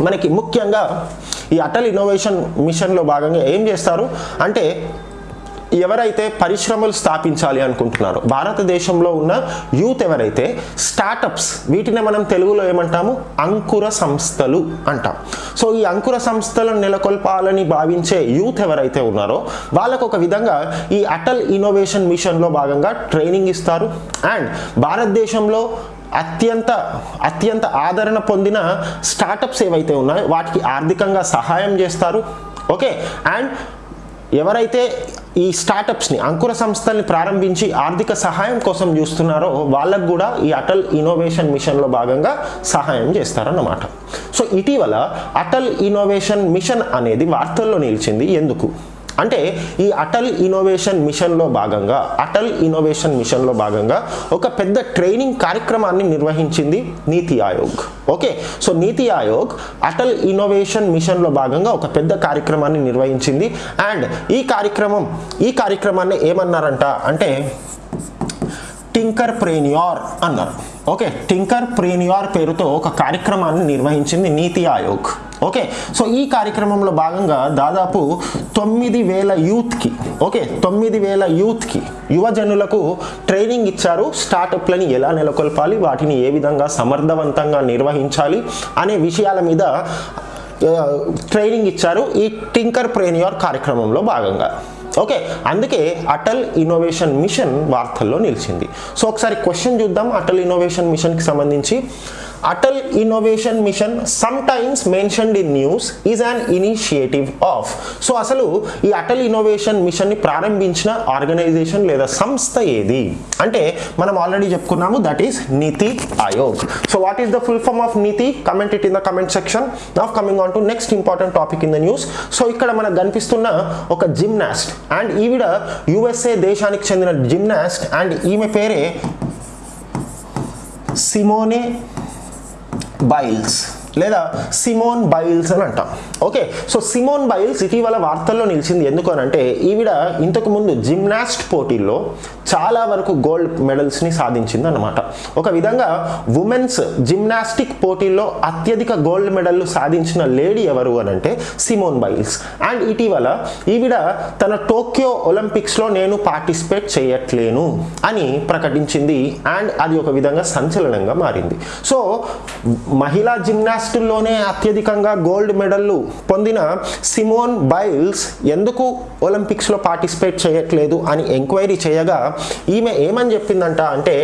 మనకి ముఖ్యంగా ఈ Atal innovation మిషన్లో భాగంగా ఏం చేస్తారు? అంటే ఎవరైతే పరిశ్రమలు స్థాపించాలి అనుకుంటున్నారో భారతదేశంలో ఉన్న యూత్ ఎవరైతే స్టార్టప్స్ వీటిని మనం తెలుగులో ఏమంటాము? అంకుర సంస్థలు అంటాం. సో ఈ అంకుర సంస్థలను నెలకొల్పాలని భావించే యూత్ ఎవరైతే ఉన్నారో వాళ్ళకు ఒక విధంగా ఈ అటల్ ఇన్నోవేషన్ మిషన్లో భాగంగా ట్రైనింగ్ ఇస్తారు. అండ్ భారతదేశంలో అత్యంత అత్యంత ఆదరణ పొందిన స్టార్టప్స్ ఏవైతే ఉన్నాయో వాటికి ఆర్థికంగా సహాయం చేస్తారు. ఓకే అండ్ ఎవరైతే ఈ స్టార్టప్స్ని అంకుర సంస్థల్ని ప్రారంభించి ఆర్థిక సహాయం కోసం చూస్తున్నారో వాళ్ళకు కూడా ఈ అటల్ ఇన్నోవేషన్ మిషన్లో భాగంగా సహాయం చేస్తారన్నమాట. సో ఇటీవల అటల్ ఇన్నోవేషన్ మిషన్ అనేది వార్తల్లో నిలిచింది. ఎందుకు? అంటే ఈ అటల్ ఇన్నోవేషన్ మిషన్లో భాగంగా అటల్ ఇన్నోవేషన్ మిషన్లో భాగంగా ఒక పెద్ద ట్రైనింగ్ కార్యక్రమాన్ని నిర్వహించింది నీతి ఆయోగ్. ఓకే? సో నీతి ఆయోగ్ అటల్ ఇన్నోవేషన్ మిషన్లో భాగంగా ఒక పెద్ద కార్యక్రమాన్ని నిర్వహించింది. అండ్ ఈ కార్యక్రమం ఈ కార్యక్రమాన్ని ఏమన్నారంట అంటే టింకర్ ప్రేనియార్ అన్నారు. ఓకే? టింకర్ ప్రేనియార్ పేరుతో ఒక కార్యక్రమాన్ని నిర్వహించింది నీతి ఆయోగ్. ఓకే. సో ఈ కార్యక్రమంలో భాగంగా దాదాపు తొమ్మిది వేల యూత్కి ఓకే తొమ్మిది వేల యూత్కి యువజనులకు ట్రైనింగ్ ఇచ్చారు స్టార్టప్లని ఎలా నెలకొల్పాలి వాటిని ఏ విధంగా సమర్థవంతంగా నిర్వహించాలి అనే విషయాల మీద ట్రైనింగ్ ఇచ్చారు ఈ టింకర్ ప్రేనియార్ కార్యక్రమంలో భాగంగా. ఓకే. అందుకే అటల్ ఇన్నోవేషన్ మిషన్ వార్తల్లో నిలిచింది. సో ఒకసారి క్వశ్చన్ చూద్దాం. అటల్ ఇన్నోవేషన్ మిషన్కి సంబంధించి Atal innovation mission sometimes mentioned in news is an initiative of so అసలు ఈ అటల్ ఇన్నోవేషన్ మిషన్ని ప్రారంభించిన ఆర్గనైజేషన్ లేదా సంస్థ ఏది? అంటే మనం ఆల్రెడీ చెప్పుకున్నాము that is NITI Aayog. So what is the full form of NITI? Comment it in the comment section now coming on to next important topic in the news so ఇక్కడ మనకు కనిపిస్తున్న ఒక జిమ్నాస్ట్ అండ్ ఈవిడ USA దేశానికి చెందిన gymnast and ఈమె పేరే Simone Biles లేదా సిమోన్ బైల్స్ అని అంటాం. ఓకే సో సిమోన్ బైల్స్ ఇటీవల వార్తల్లో నిలిచింది ఎందుకు అని అంటే ఈవిడ ఇంతకుముందు జిమ్నాస్ట్ పోటీల్లో చాలా వరకు గోల్డ్ మెడల్స్ని సాధించింది అనమాట ఒక విధంగా ఉమెన్స్ జిమ్నాస్టిక్ పోటీల్లో అత్యధిక గోల్డ్ మెడల్లు సాధించిన లేడీ ఎవరు అని అంటే సిమోన్ బైల్స్ అండ్ ఇటీవల ఈవిడ తన టోక్యో ఒలింపిక్స్లో నేను పార్టిసిపేట్ చేయట్లేను అని ప్రకటించింది. అండ్ అది ఒక విధంగా సంచలనంగా మారింది. సో మహిళా జిమ్నాస్టుల్లోనే అత్యధికంగా గోల్డ్ మెడల్లు పొందిన సిమోన్ బైల్స్ ఎందుకు ఒలింపిక్స్లో పార్టిసిపేట్ చేయట్లేదు అని ఎంక్వైరీ చేయగా ఈమె ఏమని చెప్పిందంట అంటే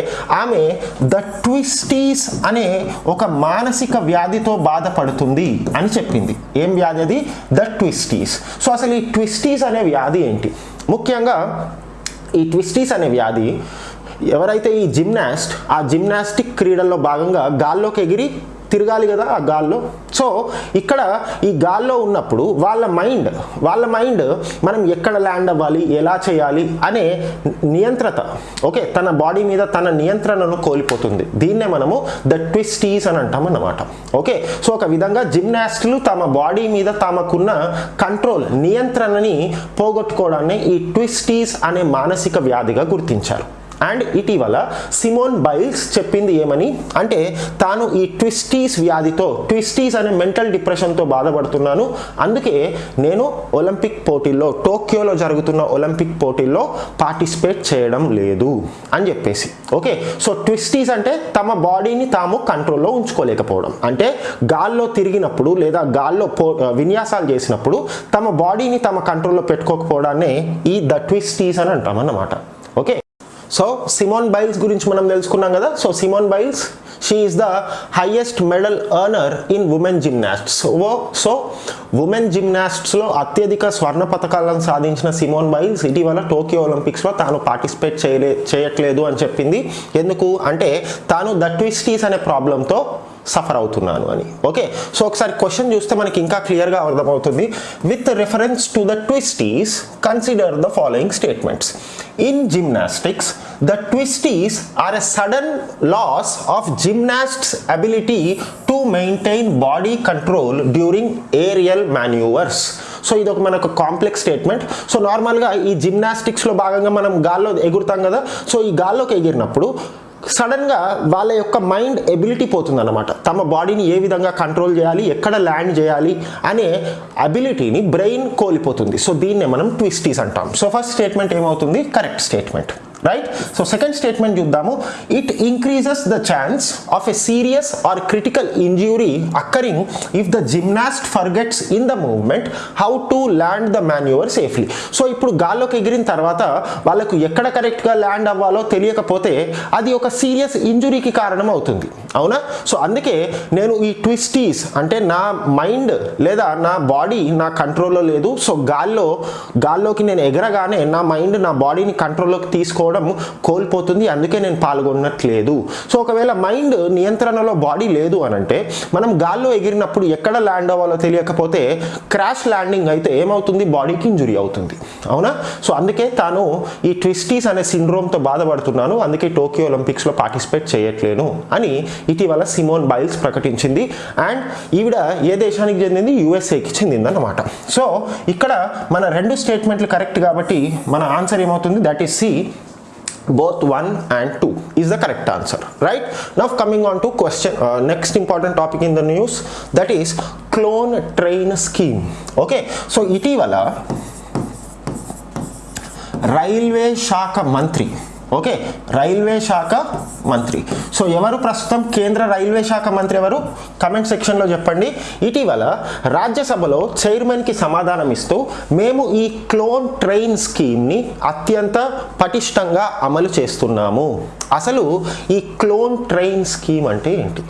ఆమె ద ట్విస్టీస్ అనే ఒక మానసిక వ్యాధితో బాధపడుతుంది అని చెప్పింది. ఏం వ్యాధి అది? ద ట్విస్టీస్. సో అసలు ఈ ట్విస్టీస్ అనే వ్యాధి ఏంటి? ముఖ్యంగా ఈ ట్విస్టీస్ అనే వ్యాధి ఎవరైతే ఈ జిమ్నాస్ట్ ఆ జిమ్నాస్టిక్ క్రీడల్లో భాగంగా గాల్లోకి ఎగిరి తిరగాలి కదా ఆ గాల్లో? సో ఇక్కడ ఈ గాల్లో ఉన్నప్పుడు వాళ్ళ మైండ్ వాళ్ళ మైండ్ మనం ఎక్కడ ల్యాండ్ అవ్వాలి ఎలా చేయాలి అనే నియంత్రత ఓకే తన బాడీ మీద తన నియంత్రణను కోల్పోతుంది. దీన్నే మనము ద ట్విస్టీస్ అని అంటాం అన్నమాట. ఓకే సో ఒక విధంగా జిమ్నాస్టులు తమ బాడీ మీద తమకున్న కంట్రోల్ నియంత్రణని పోగొట్టుకోవడాన్ని ఈ ట్విస్టీస్ అనే మానసిక వ్యాధిగా గుర్తించారు. అండ్ ఇటీవల సిమోన్ బైల్స్ చెప్పింది ఏమని? అంటే తాను ఈ ట్విస్టీస్ వ్యాధితో ట్విస్టీస్ అనే మెంటల్ డిప్రెషన్తో బాధపడుతున్నాను. అందుకే నేను ఒలింపిక్ పోటీల్లో టోక్యోలో జరుగుతున్న ఒలింపిక్ పోటీల్లో పార్టిసిపేట్ చేయడం లేదు అని చెప్పేసి. ఓకే? సో ట్విస్టీస్ అంటే తమ బాడీని తాము కంట్రోల్లో ఉంచుకోలేకపోవడం. అంటే గాల్లో తిరిగినప్పుడు లేదా గాల్లో పో విన్యాసాలు చేసినప్పుడు తమ బాడీని తమ కంట్రోల్లో పెట్టుకోకపోవడాన్ని ఈ ద ట్విస్టీస్ అని అంటాం అన్నమాట ఓకే? సో సిమోన్ బైల్స్ గురించి మనం తెలుసుకున్నాం కదా. So Simone Biles she is the highest medal earner in women gymnasts oh so women జిమ్నాస్ట్స్లో అత్యధిక స్వర్ణ పథకాలను సాధించిన సిమోన్ బైల్స్ ఇటీవల టోక్యో ఒలింపిక్స్లో తాను పార్టిసిపేట్ చేయలే చేయట్లేదు అని చెప్పింది. ఎందుకు? అంటే తాను ద ట్విస్టీస్ అనే ప్రాబ్లంతో సఫర్ అవుతున్నాను అని. ఓకే? సో ఒకసారి క్వశ్చన్ చూస్తే మనకి ఇంకా క్లియర్గా అర్థమవుతుంది. With reference to the twisties consider the following statements in gymnastics the twisties are a sudden loss of gymnasts ability to maintain body control during aerial manoeuvres so ఇది ఒక మనకు complex statement so నార్మల్గా ఈ జిమ్నాస్టిక్స్లో భాగంగా మనం గాల్లో ఎగురుతాం కదా? So ఈ గాల్లోకి ఎగిరినప్పుడు సడన్గా వాళ్ళ యొక్క మైండ్ ఎబిలిటీ పోతుందనమాట తమ బాడీని ఏ విధంగా కంట్రోల్ చేయాలి ఎక్కడ ల్యాండ్ చేయాలి అనే అబిలిటీని బ్రెయిన్ కోల్పోతుంది. సో దీన్నే మనం ట్విస్టీస్ అంటాం. సో ఫస్ట్ స్టేట్మెంట్ ఏమవుతుంది? Correct statement. Right so second statement చూద్దాము. It increases the chance of a serious or critical injury occurring if the gymnast forgets in the movement how to land the manoeuvre safely so ఇప్పుడు గాల్లోకి ఎగిరిన తర్వాత వాళ్ళకు ఎక్కడ కరెక్ట్గా land అవ్వాలో తెలియకపోతే అది ఒక సీరియస్ ఇంజురీకి కారణం అవుతుంది అవునా? సో అందుకే నేను ఈ ట్విస్టీస్ అంటే నా మైండ్ లేదా నా బాడీ నా కంట్రోల్లో లేదు. సో గాల్లో గాల్లోకి నేను ఎగరగానే నా మైండ్ నా బాడీని కంట్రోల్లోకి తీసుకోవడం కోల్పోతుంది అందుకే నేను పాల్గొనట్లేదు. సో ఒకవేళ మైండ్ నియంత్రణలో బాడీ లేదు అని అంటే మనం గాల్లో ఎగిరినప్పుడు ఎక్కడ ల్యాండ్ అవ్వాలో తెలియకపోతే క్రాష్ ల్యాండింగ్ అయితే ఏమవుతుంది? బాడీకి ఇంజురీ అవుతుంది. అవునా? సో అందుకే తాను ఈ ట్విస్టీస్ అనే సిండ్రోమ్తో బాధపడుతున్నాను అందుకే టోక్యో ఒలింపిక్స్లో పార్టిసిపేట్ చేయట్లేను అని ఇటీవల సిమోన్ బైల్స్ ప్రకటించింది. అండ్ ఈవిడ ఏ దేశానికి చెందింది? యుఎస్ఏకి చెందిందన్నమాట. సో ఇక్కడ మన రెండు స్టేట్మెంట్లు కరెక్ట్ కాబట్టి మన ఆన్సర్ ఏమవుతుంది? That is C both 1 and 2 is the correct answer right now coming on to question uh, next important topic in the news that is clone train scheme okay so ఇటీవల railway శాఖ మంత్రి okay railway శాఖ మంత్రి. So ఎవరు ప్రస్తుతం కేంద్ర railway శాఖ మంత్రి ఎవరు? కమెంట్ సెక్షన్లో చెప్పండి. ఇటీవల రాజ్యసభలో చైర్మన్కి సమాధానం ఇస్తూ మేము ఈ క్లోన్ ట్రైన్ స్కీమ్ని అత్యంత పటిష్టంగా అమలు చేస్తున్నాము. అసలు ఈ క్లోన్ ట్రైన్ స్కీమ్ అంటే ఏంటి?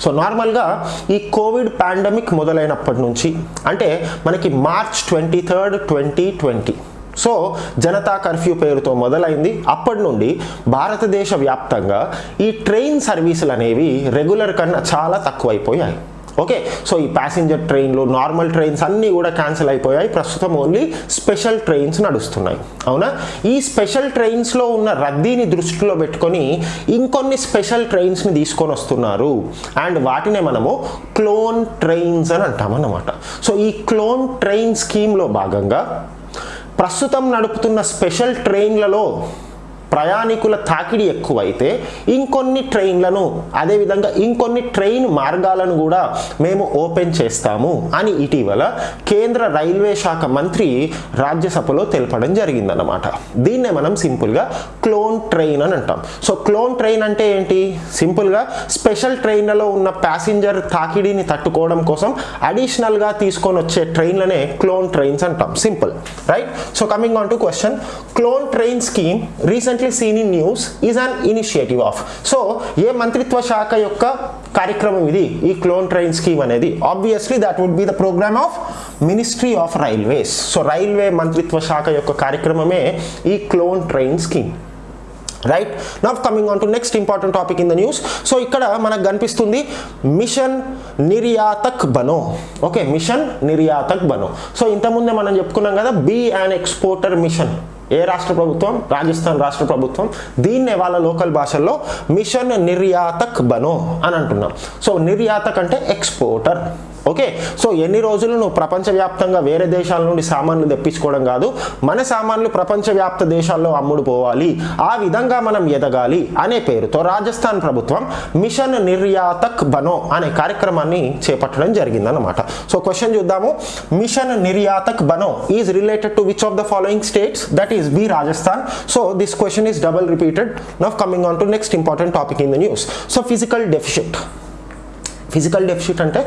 సో నార్మల్గా ఈ కోవిడ్ పాండమిక్ మొదలైనప్పటి నుంచి అంటే మనకి March twenty third twenty twenty so Janata curfew పేరుతో మొదలైంది. అప్పటి నుండి భారతదేశ వ్యాప్తంగా ఈ ట్రైన్ సర్వీసులు అనేవి రెగ్యులర్ కన్నా చాలా తక్కువైపోయాయి. ఓకే సో ఈ ప్యాసింజర్ ట్రైన్లు నార్మల్ ట్రైన్స్ అన్నీ కూడా క్యాన్సిల్ అయిపోయాయి. ప్రస్తుతం ఓన్లీ స్పెషల్ ట్రైన్స్ నడుస్తున్నాయి. అవునా? ఈ స్పెషల్ ట్రైన్స్లో ఉన్న రద్దీని దృష్టిలో పెట్టుకొని ఇంకొన్ని స్పెషల్ ట్రైన్స్ని తీసుకొని వస్తున్నారు. అండ్ వాటినే మనము క్లోన్ ట్రైన్స్ అని అంటామన్నమాట. సో ఈ క్లోన్ ట్రైన్ స్కీమ్లో భాగంగా ప్రస్తుతం నడుపుతున్న స్పెషల్ ట్రైన్లలో ప్రయాణికుల తాకిడి ఎక్కువైతే ఇంకొన్ని ట్రైన్లను అదేవిధంగా ఇంకొన్ని ట్రైన్ మార్గాలను కూడా మేము ఓపెన్ చేస్తాము అని ఇటీవల కేంద్ర రైల్వే శాఖ మంత్రి రాజ్యసభలో తెలపడం జరిగిందన్నమాట. దీన్నే మనం సింపుల్గా క్లోన్ ట్రైన్ అని అంటాం. సో క్లోన్ ట్రైన్ అంటే ఏంటి? సింపుల్గా స్పెషల్ ట్రైన్లలో ఉన్న ప్యాసింజర్ తాకిడిని తట్టుకోవడం కోసం అడిషనల్గా తీసుకొని వచ్చే ట్రైన్లనే క్లోన్ ట్రైన్స్ అంటాం. Simple. Right? So coming on to question. Clone train scheme recent recently seen in news is an initiative of. So ఏ మంత్రిత్వ శాఖ యొక్క కార్యక్రమం ఇది? ఈ క్లోన్ ట్రైన్ స్కీమ్ అనేది. Obviously that would be the programme of ministry of railways so railway మంత్రిత్వ శాఖ యొక్క కార్యక్రమమే ఈ clone train scheme. Right now coming on to next important topic in the news so ఇక్కడ మనకు కనిపిస్తుంది mission Niryatak Bano. Okay mission Niryatak Bano. So ఇంతకుముందే మనం చెప్పుకున్నాం కదా బీ అండ్ ఎక్స్పోర్టర్ మిషన్ ఏ రాష్ట్ర ప్రభుత్వం? రాజస్థాన్ రాష్ట్ర ప్రభుత్వం. దీన్నే వాళ్ళ లోకల్ భాషల్లో మిషన్ నిర్యాతక్ బనో అని అంటున్నాం సో నిర్యాతక్ అంటే ఎక్స్పోర్టర్. ఓకే సో ఎన్ని రోజులు నువ్వు ప్రపంచవ్యాప్తంగా వేరే దేశాల నుండి సామాన్లు తెప్పించుకోవడం కాదు మన సామాన్లు ప్రపంచవ్యాప్త దేశాల్లో అమ్ముడు పోవాలి ఆ విధంగా మనం ఎదగాలి అనే పేరుతో రాజస్థాన్ ప్రభుత్వం మిషన్ నిర్యాతక్ బనో అనే కార్యక్రమాన్ని చేపట్టడం జరిగిందన్నమాట. సో క్వశ్చన్ చూద్దాము. Mission Niryatak Bano is related to which of the following states that is B Rajasthan. So this question is double repeated now coming on to next important topic in the news so fiscal deficit fiscal deficit అంటే?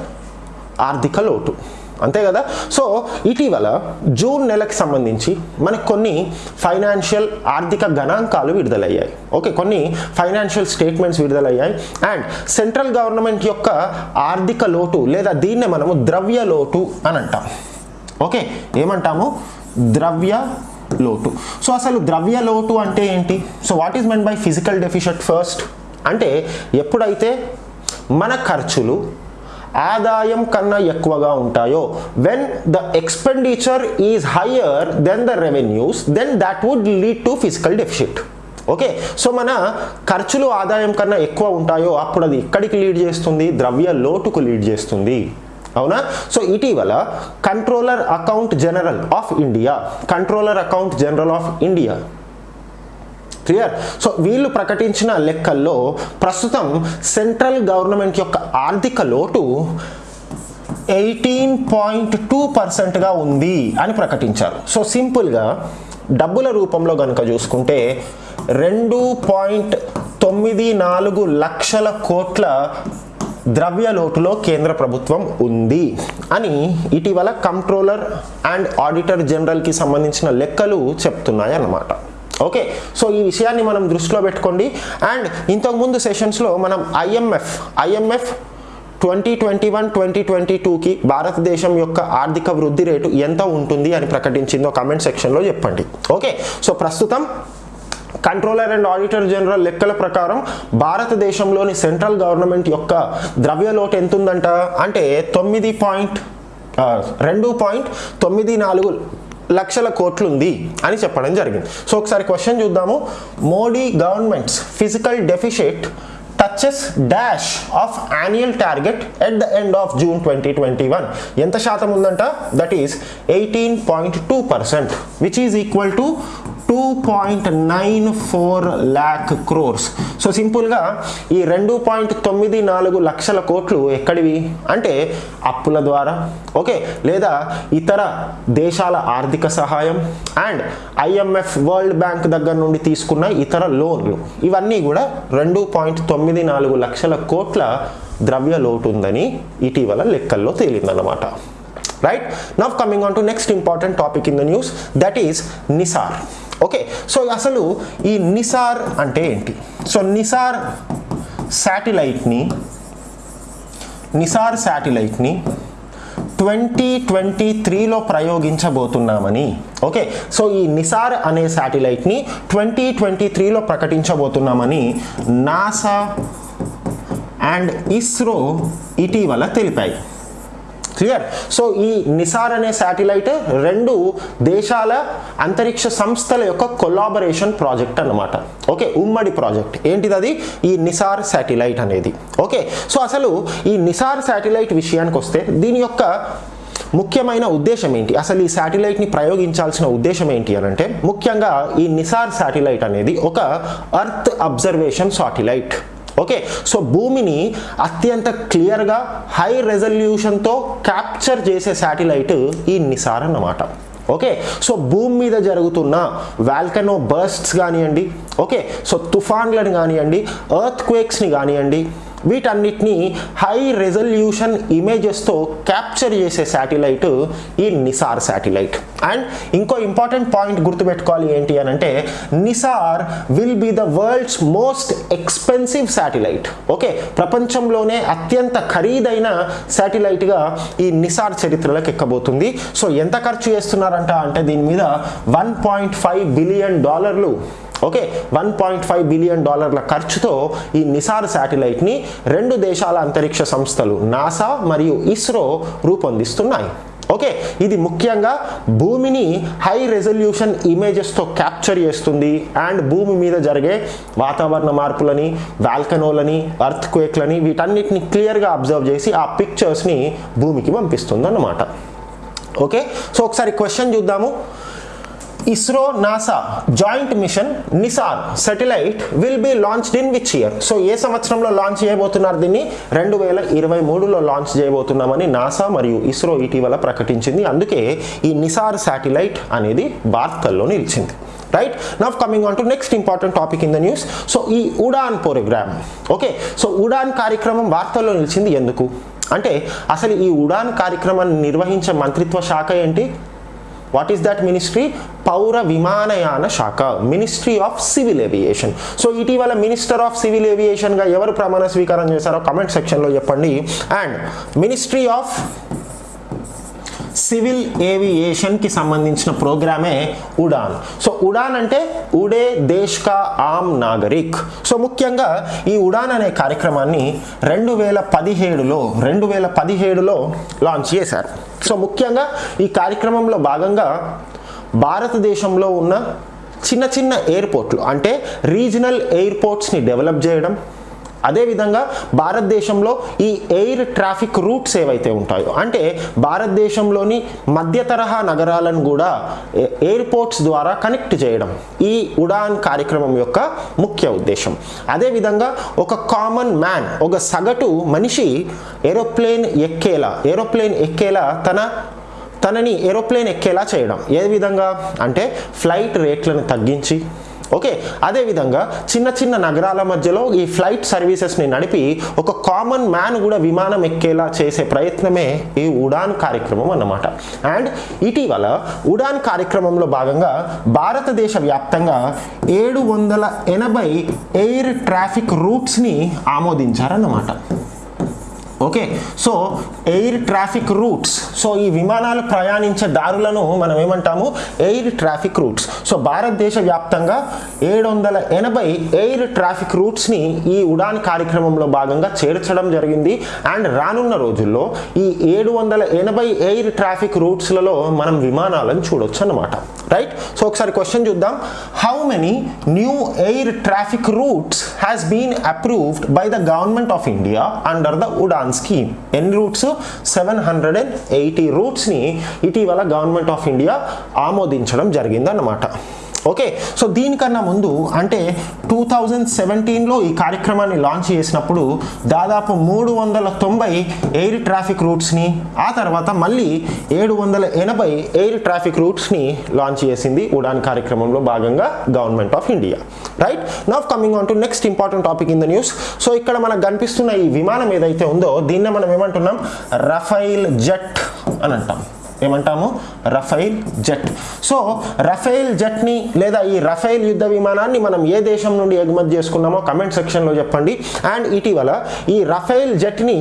ఆర్థిక లోటు. అంతే కదా? So ఇటీవల June నెలకు సంబంధించి మనకు కొన్ని ఫైనాన్షియల్ ఆర్థిక గణాంకాలు విడుదలయ్యాయి. ఓకే కొన్ని ఫైనాన్షియల్ స్టేట్మెంట్స్ విడుదలయ్యాయి. అండ్ సెంట్రల్ గవర్నమెంట్ యొక్క ఆర్థిక లోటు లేదా దీన్నే మనము ద్రవ్య లోటు అని అంటాం. ఓకే ఏమంటాము? ద్రవ్య లోటు. సో అసలు ద్రవ్య లోటు అంటే ఏంటి? So what is meant by fiscal deficit first అంటే ఎప్పుడైతే మన ఖర్చులు ఆదాయం కన్నా ఎక్కువగా ఉంటాయో. When the expenditure is higher than the revenues then that would lead to fiscal deficit okay so మన ఖర్చులు ఆదాయం కన్నా ఎక్కువ ఉంటాయో అప్పుడు అది ఎక్కడికి లీడ్ చేస్తుంది ద్రవ్య లోటుకు లీడ్ చేస్తుంది. అవునా? సో ఇటీవల controller account general of India controller account general of India clear so వీళ్ళు ప్రకటించిన లెక్కల్లో ప్రస్తుతం సెంట్రల్ గవర్నమెంట్ యొక్క ఆర్థిక లోటు ఎయిటీన్ పాయింట్ టూ పర్సెంట్గా ఉంది అని ప్రకటించారు. సో సింపుల్గా డబ్బుల రూపంలో కనుక చూసుకుంటే రెండు పాయింట్ తొమ్మిది నాలుగు లక్షల కోట్ల ద్రవ్య లోటులో కేంద్ర ప్రభుత్వం ఉంది అని ఇటీవల కంట్రోలర్ అండ్ ఆడిటర్ జనరల్కి సంబంధించిన లెక్కలు చెప్తున్నాయి అన్నమాట ఓకే. సో ఈ విషయాన్ని మనం దృష్టిలో పెట్టుకోండి. అండ్ ఇంతకుముందు సెషన్స్లో మనం IMF IMF twenty twenty one twenty twenty టూకి భారతదేశం యొక్క ఆర్థిక వృద్ధి రేటు ఎంత ఉంటుంది అని ప్రకటించిందో కామెంట్ సెక్షన్లో చెప్పండి. ఓకే. సో ప్రస్తుతం కంట్రోలర్ అండ్ ఆడిటర్ జనరల్ లెక్కల ప్రకారం భారతదేశంలోని సెంట్రల్ గవర్నమెంట్ యొక్క ద్రవ్య లోటు ఎంత ఉందంట అంటే తొమ్మిది పాయింట్ రెండు పాయింట్ తొమ్మిది నాలుగు లక్షల కోట్లు ఉంది అని చెప్పడం జరిగింది. సో ఒకసారి క్వశ్చన్ చూద్దాము. Modi government's fiscal deficit touches dash of annual target at the end of June twenty twenty one. ఎంత శాతం ఉందంట? That is eighteen point two percent which is equal to two point nine four lakh crores so సింపుల్గా ఈ రెండు point తొమ్మిది నాలుగు లక్షల కోట్లు ఎక్కడివి? అంటే అప్పుల ద్వారా. ఓకే లేదా ఇతర దేశాల ఆర్థిక సహాయం అండ్ ఐఎంఎఫ్ వరల్డ్ బ్యాంక్ దగ్గర నుండి తీసుకున్న ఇతర లోన్లు. ఇవన్నీ కూడా రెండు పాయింట్ తొమ్మిది నాలుగు లక్షల కోట్ల ద్రవ్య లోటు ఉందని ఇటీవల లెక్కల్లో తేలిందన్నమాట. Right now coming on to next important topic in the news that is NISAR okay. So అసలు ఈ నిసార్ అంటే ఏంటి? సో నిసార్ శాటిలైట్ని నిసార్ శాటిలైట్ని ట్వంటీ ట్వంటీ త్రీలో ప్రయోగించబోతున్నామని. ఓకే. సో ఈ నిసార్ అనే శాటిలైట్ని ట్వంటీ ట్వంటీ త్రీలో ప్రకటించబోతున్నామని నాసా అండ్ ఇస్రో ఇటీవల తెలిపాయి. క్లియర్ సో ఈ నిసార్ అనే శాటిలైట్ రెండు దేశాల అంతరిక్ష సంస్థల యొక్క కొలాబరేషన్ ప్రాజెక్ట్ అన్నమాట. ఓకే ఉమ్మడి ప్రాజెక్ట్ ఏంటిది అది ఈ నిసార్ శాటిలైట్ అనేది. ఓకే సో అసలు ఈ నిసార్ శాటిలైట్ విషయానికి వస్తే దీని యొక్క ముఖ్యమైన ఉద్దేశం ఏంటి? అసలు ఈ శాటిలైట్ని ప్రయోగించాల్సిన ఉద్దేశం ఏంటి అని అంటే ముఖ్యంగా ఈ నిసార్ శాటిలైట్ అనేది ఒక earth observation satellite okay so భూమిని అత్యంత క్లియర్గా హై రెజల్యూషన్తో క్యాప్చర్ చేసే శాటిలైట్ ఈ నిసార్ అన్నమాట. ఓకే సో భూమి మీద జరుగుతున్న వాల్కనో బర్స్ట్స్ కానివ్వండి ఓకే సో తుఫాన్లను కానివ్వండి ఎర్త్ క్వేక్స్ని కానివ్వండి వీటన్నిటిని హై రెజల్యూషన్ ఇమేజెస్తో క్యాప్చర్ చేసే శాటిలైట్ ఈ నిసార్ శాటిలైట్. అండ్ ఇంకో ఇంపార్టెంట్ పాయింట్ గుర్తుపెట్టుకోవాలి ఏంటి అని అంటే NISAR will be the world's most expensive satellite. Okay ప్రపంచంలోనే అత్యంత ఖరీదైన శాటిలైట్గా ఈ నిసార్ చరిత్రలోకి ఎక్కబోతుంది. సో ఎంత ఖర్చు చేస్తున్నారంట అంటే దీని మీద వన్ పాయింట్ ఫైవ్ బిలియన్ డాలర్లు. Okay one point five billion డాలర్ల ఖర్చుతో ఈ నిసార్ శాటిలైట్ని రెండు దేశాల అంతరిక్ష సంస్థలు నాసా మరియు ఇస్రో రూపొందిస్తున్నాయి. ఓకే ఇది ముఖ్యంగా భూమిని హై రెజల్యూషన్ ఇమేజెస్తో క్యాప్చర్ చేస్తుంది అండ్ భూమి మీద జరిగే వాతావరణ మార్పులని వాల్కనోలని అర్త్ క్వేక్లని వీటన్నిటిని క్లియర్గా అబ్జర్వ్ చేసి ఆ పిక్చర్స్ని భూమికి పంపిస్తుంది అన్నమాట ఓకే సో ఒకసారి క్వశ్చన్ చూద్దాము. ISRO NASA joint mission NISAR satellite will be launched in which year. So ఏ సంవత్సరంలో లాంచ్ చేయబోతున్నారు దీన్ని? రెండు వేల ఇరవై మూడులో లాంచ్ చేయబోతున్నామని నాసా మరియు ఇస్రో ఇటీవల ప్రకటించింది. అందుకే ఈ నిసార్ శాటిలైట్ అనేది వార్తల్లో నిలిచింది. Right now coming on to next important topic in the news so ఈ Udan program. Okay so Udan కార్యక్రమం వార్తల్లో నిలిచింది ఎందుకు? అంటే అసలు ఈ ఉడాన్ కార్యక్రమాన్ని నిర్వహించే మంత్రిత్వ శాఖ ఏంటి? వాట్ ఈస్ దట్ మినిస్ట్రీ పౌర విమానయాన శాఖ ministry of civil aviation so ఇటీవల మినిస్టర్ ఆఫ్ సివిల్ ఏవియేషన్గా ఎవరు ప్రమాణ స్వీకారం చేశారో కమెంట్ సెక్షన్లో చెప్పండి. అండ్ మినిస్ట్రీ ఆఫ్ సివిల్ ఏవియేషన్కి సంబంధించిన ప్రోగ్రామే ఉడాన్. సో ఉడాన్ అంటే ఉడే దేశ్ కా ఆమ్ నాగరిక్. సో ముఖ్యంగా ఈ ఉడాన్ అనే కార్యక్రమాన్ని రెండు వేల పదిహేడులో రెండు వేల పదిహేడులో లాంచ్ చేశారు. సో ముఖ్యంగా ఈ కార్యక్రమంలో భాగంగా భారతదేశంలో ఉన్న చిన్న చిన్న ఎయిర్పోర్ట్లు అంటే రీజనల్ ఎయిర్పోర్ట్స్ని డెవలప్ చేయడం అదేవిధంగా భారతదేశంలో ఈ ఎయిర్ ట్రాఫిక్ రూట్స్ ఏవైతే ఉంటాయో అంటే భారతదేశంలోని మధ్య తరహా నగరాలను కూడా ఎయిర్పోర్ట్స్ ద్వారా కనెక్ట్ చేయడం ఈ ఉడాన్ కార్యక్రమం యొక్క ముఖ్య ఉద్దేశం. అదేవిధంగా ఒక కామన్ మ్యాన్ ఒక సగటు మనిషి ఏరోప్లేన్ ఎక్కేలా ఏరోప్లేన్ ఎక్కేలా తన తనని ఏరోప్లేన్ ఎక్కేలా చేయడం. ఏ విధంగా? అంటే ఫ్లైట్ రేట్లను తగ్గించి ఓకే అదేవిధంగా చిన్న చిన్న నగరాల మధ్యలో ఈ ఫ్లైట్ సర్వీసెస్ని నడిపి ఒక కామన్ మ్యాన్ కూడా విమానం ఎక్కేలా చేసే ప్రయత్నమే ఈ ఉడాన్ కార్యక్రమం అన్నమాట. అండ్ ఇటీవల ఉడాన్ కార్యక్రమంలో భాగంగా భారతదేశ వ్యాప్తంగా ఏడు వందల ఎనభై ఎయిర్ ట్రాఫిక్ రూట్స్ని ఆమోదించారన్నమాట. Okay. So air traffic routes. So ఈ విమానాలు ప్రయాణించే దారులను మనం ఏమంటాము? Air traffic routes. సో భారతదేశ వ్యాప్తంగా ఏడు వందల ఎనభై ఎయిర్ ట్రాఫిక్ రూట్స్ని ఈ ఉడాన్ కార్యక్రమంలో భాగంగా చేర్చడం జరిగింది. అండ్ రానున్న రోజుల్లో ఈ ఏడు వందల ఎనభై ఎయిర్ ట్రాఫిక్ రూట్స్లలో మనం విమానాలను చూడొచ్చు అన్నమాట రైట్? సో ఒకసారి క్వశ్చన్ చూద్దాం. How many new air traffic routes has been approved by the government of India under the Udan scheme ఎన్ని routes seven hundred and eighty రూట్స్ని ఇటీవల గవర్నమెంట్ ఆఫ్ ఇండియా ఆమోదించడం జరిగిందన్నమాట. ఓకే సో దీనికన్నా ముందు అంటే two thousand సెవెంటీన్లో ఈ కార్యక్రమాన్ని లాంచ్ చేసినప్పుడు దాదాపు మూడు వందల తొంభై ఎయిర్ ట్రాఫిక్ రూట్స్ని ఆ తర్వాత మళ్ళీ ఏడు వందల ఎనభై ఎయిర్ ట్రాఫిక్ రూట్స్ని లాంచ్ చేసింది ఉడాన్ కార్యక్రమంలో భాగంగా government of India right now coming on to next important topic in the news so ఇక్కడ మనకు కనిపిస్తున్న ఈ విమానం ఏదైతే ఉందో దీన్నే మనం ఏమంటున్నాం? రఫైల్ జెట్ అని అంటాం. ఏమంటాము? రఫైల్ జెట్. సో రఫైల్ జెట్ని లేదా ఈ రఫైల్ యుద్ధ విమానాన్ని మనం ఏ దేశం నుండి ఎగుమతి చేసుకున్నామో కమెంట్ సెక్షన్లో చెప్పండి. అండ్ ఇటీవల ఈ రఫైల్ జెట్ని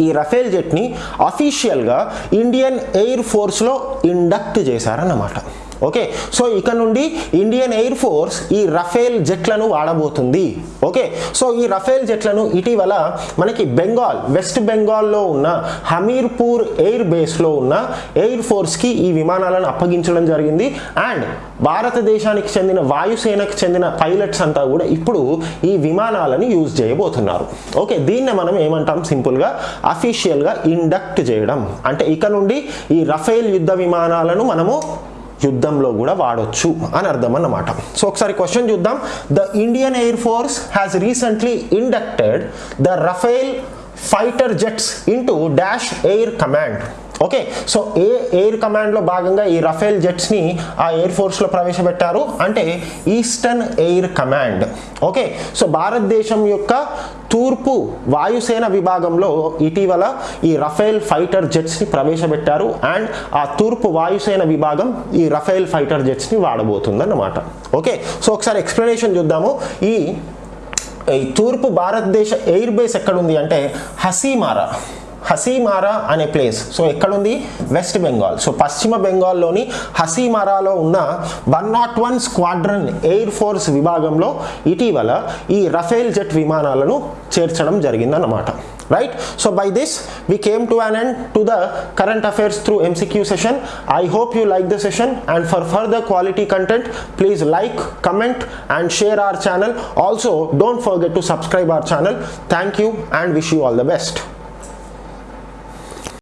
ఈ రఫేల్ జెట్ని అఫీషియల్గా ఇండియన్ ఎయిర్ ఫోర్స్లో ఇండక్ట్ చేశారన్నమాట. ఓకే? సో ఇక నుండి ఇండియన్ ఎయిర్ ఫోర్స్ ఈ రఫేల్ జెట్లను వాడబోతుంది. ఓకే? సో ఈ రఫేల్ జెట్లను ఇటీవల మనకి బెంగాల్ వెస్ట్ బెంగాల్లో ఉన్న హమీర్పూర్ ఎయిర్ బేస్లో ఉన్న ఎయిర్ ఫోర్స్కి ఈ విమానాలను అప్పగించడం జరిగింది. అండ్ భారతదేశానికి చెందిన వాయుసేనకు చెందిన పైలట్స్ అంతా కూడా ఇప్పుడు ఈ విమానాలను యూజ్ చేయబోతున్నారు. ఓకే? దీన్ని మనం ఏమంటాం? సింపుల్గా అఫీషియల్గా ఇండక్ట్ చేయడం. అంటే ఇక నుండి ఈ రఫేల్ యుద్ధ విమానాలను మనము యుద్ధంలో కూడా వాడొచ్చు అని అర్థం అన్నమాట సో ఒకసారి క్వశ్చన్ చూద్దాం. The Indian air force has recently inducted the Rafale fighter jets into dash air command okay. So A air కమాండ్లో భాగంగా ఈ రఫేల్ జెట్స్ని ఆ ఎయిర్ ఫోర్స్లో ప్రవేశపెట్టారు? అంటే eastern air command. Okay. So భారతదేశం యొక్క తూర్పు వాయుసేన విభాగంలో ఇటీవల ఈ రఫేల్ ఫైటర్ జెట్స్ని ప్రవేశపెట్టారు. అండ్ ఆ తూర్పు వాయుసేన విభాగం ఈ రఫేల్ ఫైటర్ జెట్స్ని వాడబోతుందన్నమాట. ఓకే. సో ఒకసారి ఎక్స్ప్లెనేషన్ చూద్దాము. ఈ ఈ తూర్పు భారతదేశ ఎయిర్ బేస్ ఎక్కడుంది? అంటే హసీమారా. హసీమారా అనే ప్లేస్ సో ఎక్కడుంది? వెస్ట్ బెంగాల్ సో పశ్చిమ బెంగాల్లోని హసీమారాలో ఉన్న one not one squadron air force విభాగంలో ఇటీవల ఈ రఫేల్ జెట్ విమానాలను చేర్చడం జరిగిందన్నమాట. Right so by this we came to an end to the current affairs through MCQ session I hope you like the session and for further quality content please like comment and share our channel also don't forget to subscribe our channel thank you and wish you all the best